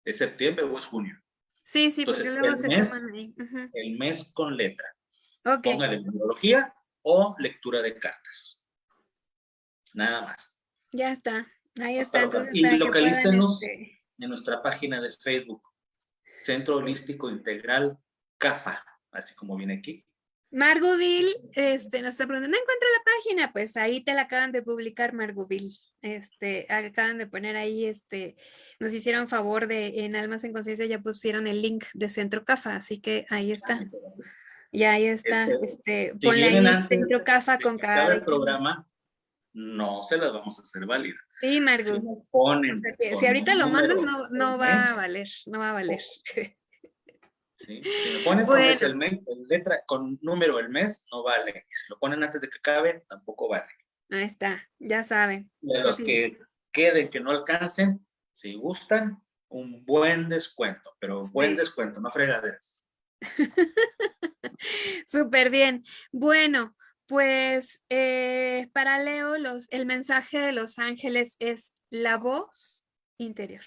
¿es septiembre o es junio? Sí, sí, porque luego el se mes, ahí. El mes con letra. Okay. Póngale numerología o lectura de cartas. Nada más. Ya está, ahí está. Entonces, y localícenos este en nuestra página de Facebook, Centro Holístico Integral CAFA, así como viene aquí. Margoville este, nos está preguntando, ¿no encuentro la página? Pues ahí te la acaban de publicar, Margoville. Este, acaban de poner ahí, este, nos hicieron favor de, en Almas en Conciencia ya pusieron el link de Centro CAFA, así que ahí está. Y ahí está, este, este ponle ahí Centro CAFA con cada... El programa no se las vamos a hacer válidas. Sí, Margo. Si, ahorita lo mandas, no, no va a valer, no va a valer. Si lo ponen con, el mes, letra, con número el mes, no vale. Y si lo ponen antes de que acabe, tampoco vale. Ahí está, ya saben. De los que queden, que no alcancen, si gustan, un buen descuento, pero buen descuento, no fregaderas. Súper bien. Bueno, pues eh, para Leo, los, el mensaje de los ángeles es la voz interior.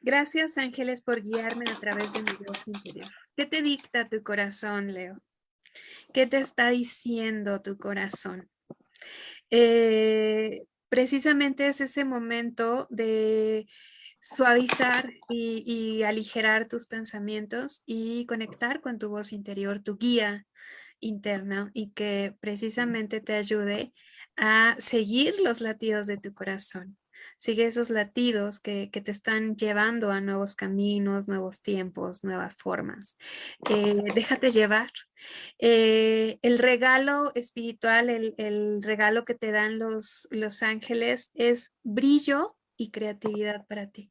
Gracias, ángeles, por guiarme a través de mi voz interior. ¿Qué te dicta tu corazón, Leo? ¿Qué te está diciendo tu corazón? eh, precisamente es ese momento de suavizar y, aligerar tus pensamientos y conectar con tu voz interior, tu guía interna y que precisamente te ayude a seguir los latidos de tu corazón. Sigue esos latidos que, te están llevando a nuevos caminos, nuevos tiempos, nuevas formas. Eh, déjate llevar. Eh, el regalo espiritual, el, el, regalo que te dan los, los ángeles es brillo y creatividad para ti.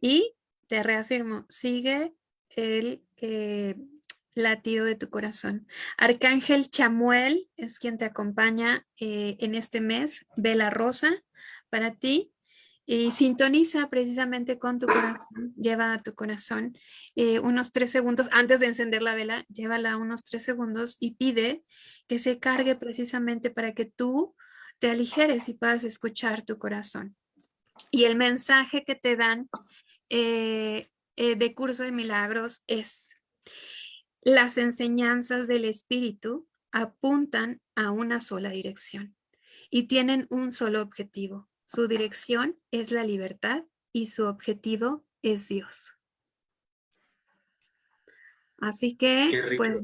Y te reafirmo, sigue el eh, latido de tu corazón. Arcángel Chamuel es quien te acompaña eh, en este mes, vela rosa para ti y sintoniza precisamente con tu corazón, lleva a tu corazón eh, unos tres segundos antes de encender la vela, llévala unos tres segundos y pide que se cargue precisamente para que tú te aligeres y puedas escuchar tu corazón. Y el mensaje que te dan eh, eh, de Curso de Milagros es las enseñanzas del Espíritu apuntan a una sola dirección y tienen un solo objetivo. Su dirección es la libertad y su objetivo es Dios. Así que, pues,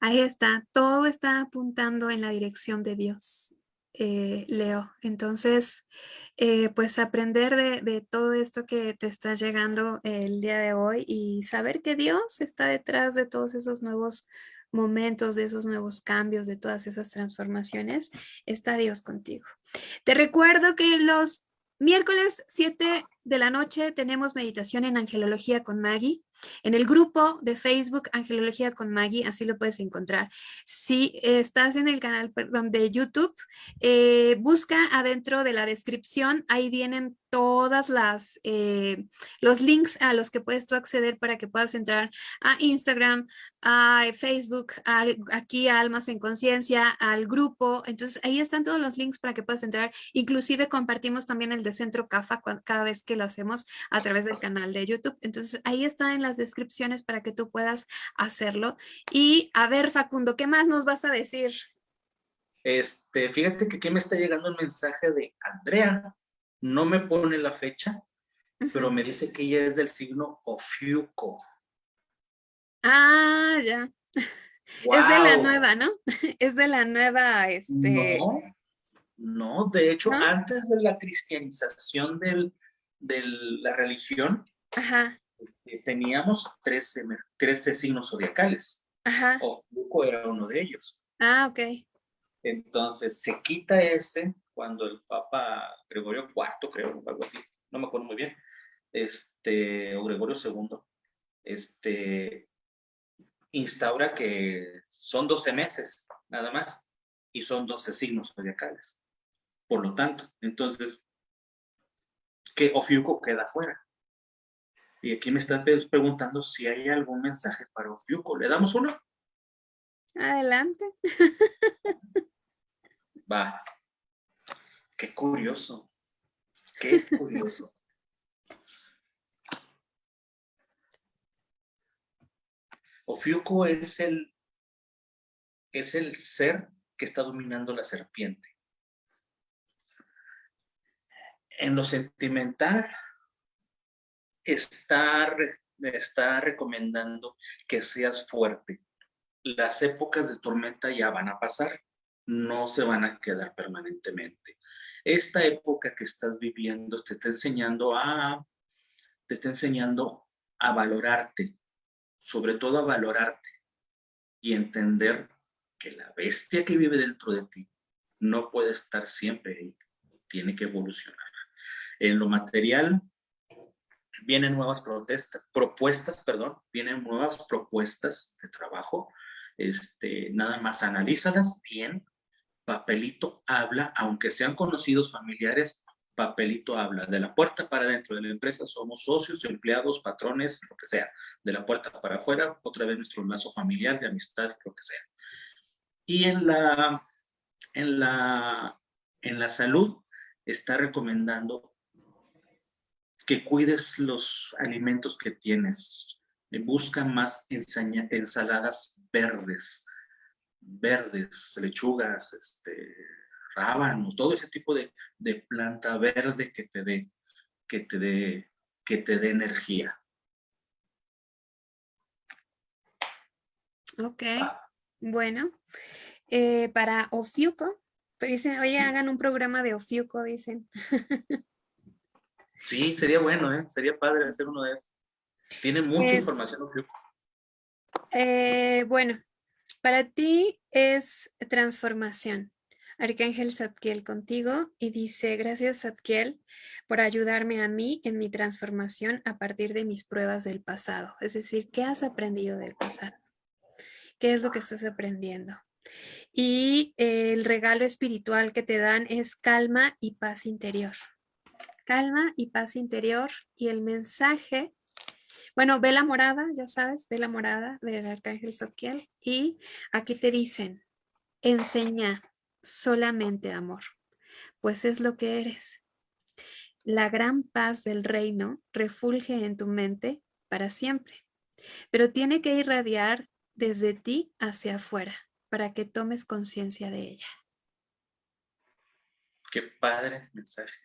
ahí está, todo está apuntando en la dirección de Dios. Eh, Leo. Entonces, eh, pues aprender de, todo esto que te está llegando el día de hoy y saber que Dios está detrás de todos esos nuevos momentos, de esos nuevos cambios, de todas esas transformaciones, está Dios contigo. Te recuerdo que los miércoles 7 de la noche tenemos meditación en Angelología con Maggie. En el grupo de Facebook Angelología con Maggie, así lo puedes encontrar. Si estás en el canal de YouTube, eh, busca adentro de la descripción, ahí vienen todas las eh, los links a los que puedes tú acceder para que puedas entrar a Instagram, a Facebook, aquí a Almas en Conciencia, al grupo. Entonces ahí están todos los links para que puedas entrar. Inclusive compartimos también el de Centro CAFA cada vez que lo hacemos a través del canal de YouTube. Entonces ahí está en las descripciones para que tú puedas hacerlo. Y a ver, Facundo, ¿qué más nos vas a decir? Este, fíjate que aquí me está llegando un mensaje de Andrea. No me pone la fecha, pero me dice que ella es del signo Ofiuco. Ah, ya. Es de la nueva, ¿no? Es de la nueva, este... No, no de hecho, antes de la cristianización del, de la religión, eh, teníamos 13, 13, signos zodiacales. Ajá. era uno de ellos. Ah, ok. Entonces se quita ese cuando el Papa Gregorio IV, creo, algo así, no me acuerdo muy bien, este, o Gregorio II, este, instaura que son 12 meses, nada más, y son 12 signos zodiacales. Por lo tanto, entonces, que Ofiuco queda fuera. Y aquí me estás preguntando si hay algún mensaje para Ofiuco. ¿Le damos uno? Adelante. Va. Qué curioso. Qué curioso. Ofiuco es el, es el ser que está dominando la serpiente en lo sentimental está, está recomendando que seas fuerte. Las épocas de tormenta ya van a pasar, no se van a quedar permanentemente. Esta época que estás viviendo te está enseñando a, te está enseñando a valorarte, sobre todo a valorarte y entender que la bestia que vive dentro de ti no puede estar siempre ahí, tiene que evolucionar. En lo material, vienen nuevas propuestas, perdón, vienen nuevas propuestas de trabajo. Este, nada más analízalas bien. Papelito habla, aunque sean conocidos familiares, papelito habla. De la puerta para dentro de la empresa somos socios, empleados, patrones, lo que sea. De la puerta para afuera, otra vez nuestro lazo familiar, de amistad, lo que sea. Y en la, en la, en la salud está recomendando que cuides los alimentos que tienes. Busca más ensaladas verdes. verdes, lechugas, este, rábanos, todo ese tipo de, de planta verde que te dé, que te dé, que te dé energía. Ok, bueno. Eh, para Ofiuco, dicen, oye, hagan un programa de Ofiuco, dicen. sí, sería bueno, ¿eh? Sería padre hacer uno de esos. Tiene mucha información Ofiuco. Eh, bueno, para ti es transformación. Arcángel Zadkiel contigo y dice, gracias Zadkiel por ayudarme a mí en mi transformación a partir de mis pruebas del pasado. Es decir, ¿qué has aprendido del pasado? ¿Qué es lo que estás aprendiendo? Y el regalo espiritual que te dan es calma y paz interior. Calma y paz interior. Y el mensaje, bueno, ve la morada, ya sabes, ve la morada del Arcángel Zadkiel. Y aquí te dicen, enseña solamente amor, pues es lo que eres. La gran paz del reino refulge en tu mente para siempre, pero tiene que irradiar desde ti hacia afuera para que tomes conciencia de ella. Qué padre mensaje.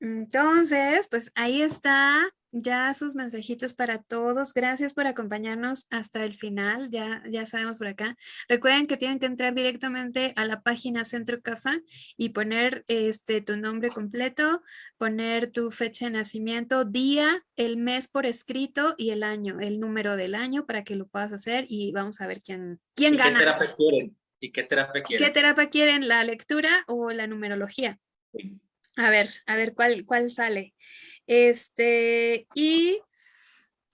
Entonces, pues ahí está ya sus mensajitos para todos. Gracias por acompañarnos hasta el final. Ya, ya sabemos por acá. Recuerden que tienen que entrar directamente a la página Centro Cafa y poner este, tu nombre completo, poner tu fecha de nacimiento, día, el mes por escrito y el año, el número del año para que lo puedas hacer y vamos a ver quién, quién gana. ¿Qué terapia quieren? ¿Y qué terapia quieren? ¿Qué terapia quieren? ¿La lectura o la numerología? A ver, a ver cuál, cuál sale. Este, y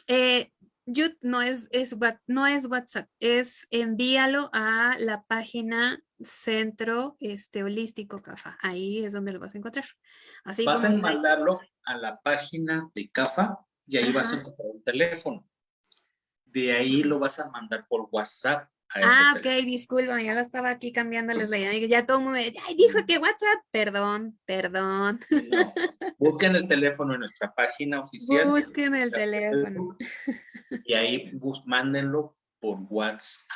eh, no, es, es, no es WhatsApp, es envíalo a la página Centro este, Holístico CAFA. Ahí es donde lo vas a encontrar. Así vas a mandarlo a la página de CAFA y ahí vas a encontrar un teléfono. De ahí lo vas a mandar por WhatsApp Ah, ok, disculpa, ya lo estaba aquí cambiándoles la idea. Ya todo el mundo, ay, dijo que WhatsApp, perdón, perdón. busquen el teléfono en nuestra página oficial. Busquen el teléfono. Y ahí mándenlo por WhatsApp.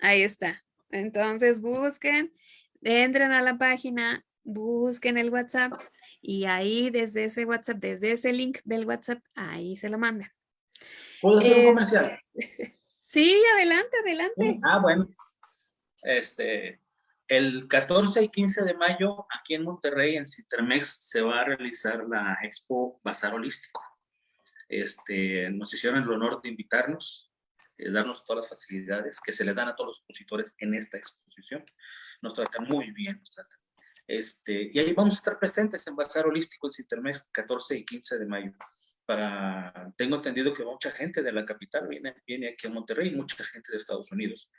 Ahí está. Entonces busquen, entren a la página, busquen el WhatsApp y ahí desde ese WhatsApp, desde ese link del WhatsApp, ahí se lo mandan. ¿Puedo hacer un eh, comercial? Sí, adelante, adelante. Ah, bueno. Este, el 14 y 15 de mayo, aquí en Monterrey, en Citermex, se va a realizar la Expo Bazar Holístico. Este, nos hicieron el honor de invitarnos, eh, darnos todas las facilidades que se les dan a todos los expositores en esta exposición. Nos tratan muy bien, nos tratan. Este, y ahí vamos a estar presentes en Bazar Holístico en Citermex, 14 y 15 de mayo para, tengo entendido que mucha gente de la capital viene, viene aquí a Monterrey, mucha gente de Estados Unidos.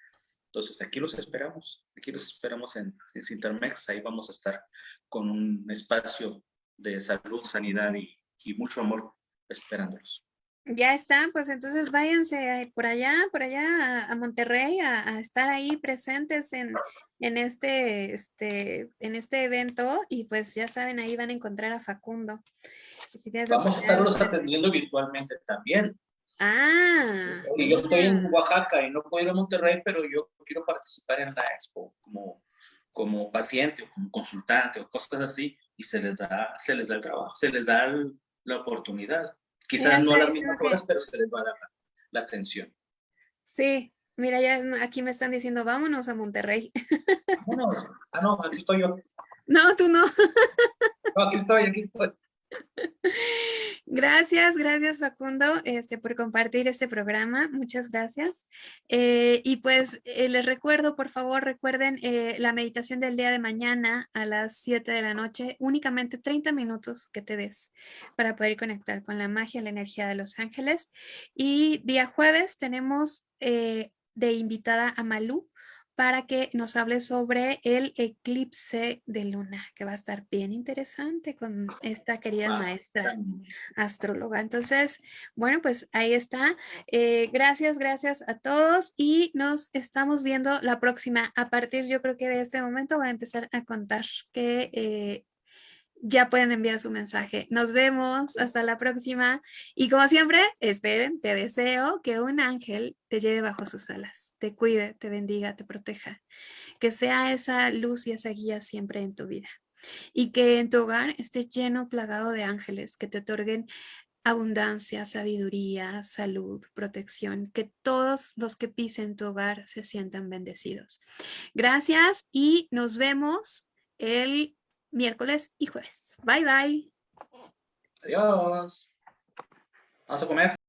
Entonces aquí los esperamos, aquí los esperamos en, en Cintermex, ahí vamos a estar con un espacio de salud, sanidad y, y mucho amor esperándolos. Ya está, pues entonces váyanse por allá, por allá a, Monterrey a, estar ahí presentes en, en, este, este, en este evento y pues ya saben, ahí van a encontrar a Facundo. Vamos a estarlos atendiendo virtualmente también. Ah. Y yo estoy en Oaxaca y no puedo ir a Monterrey, pero yo quiero participar en la expo como, como paciente o como consultante o cosas así y se les da, se les da el trabajo, se les da la oportunidad. Quizás no las mismas cosas, pero se les va a dar la, atención. Sí, mira, ya aquí me están diciendo, vámonos a Monterrey. Vámonos. Ah, no, aquí estoy yo. No, tú no. No, aquí estoy, aquí estoy. Gracias, gracias Facundo este, por compartir este programa. Muchas gracias. Eh, y pues eh, les recuerdo, por favor, recuerden eh, la meditación del día de mañana a las 7 de la noche, únicamente 30 minutos que te des para poder conectar con la magia, la energía de los ángeles. Y día jueves tenemos de invitada a Malú para que nos hable sobre el eclipse de luna, que va a estar bien interesante con esta querida maestra astróloga. Entonces, bueno, pues ahí está. Eh, gracias, gracias a todos y nos estamos viendo la próxima. A partir, yo creo que de este momento va a empezar a contar que... Eh, ya pueden enviar su mensaje. Nos vemos, hasta la próxima. Y como siempre, esperen, te deseo que un ángel te lleve bajo sus alas, te cuide, te bendiga, te proteja. Que sea esa luz y esa guía siempre en tu vida. Y que en tu hogar esté lleno, plagado de ángeles que te otorguen abundancia, sabiduría, salud, protección, que todos los que pisen tu hogar se sientan bendecidos. Gracias y nos vemos el miércoles y jueves. Bye, bye. Adiós. Vamos a comer.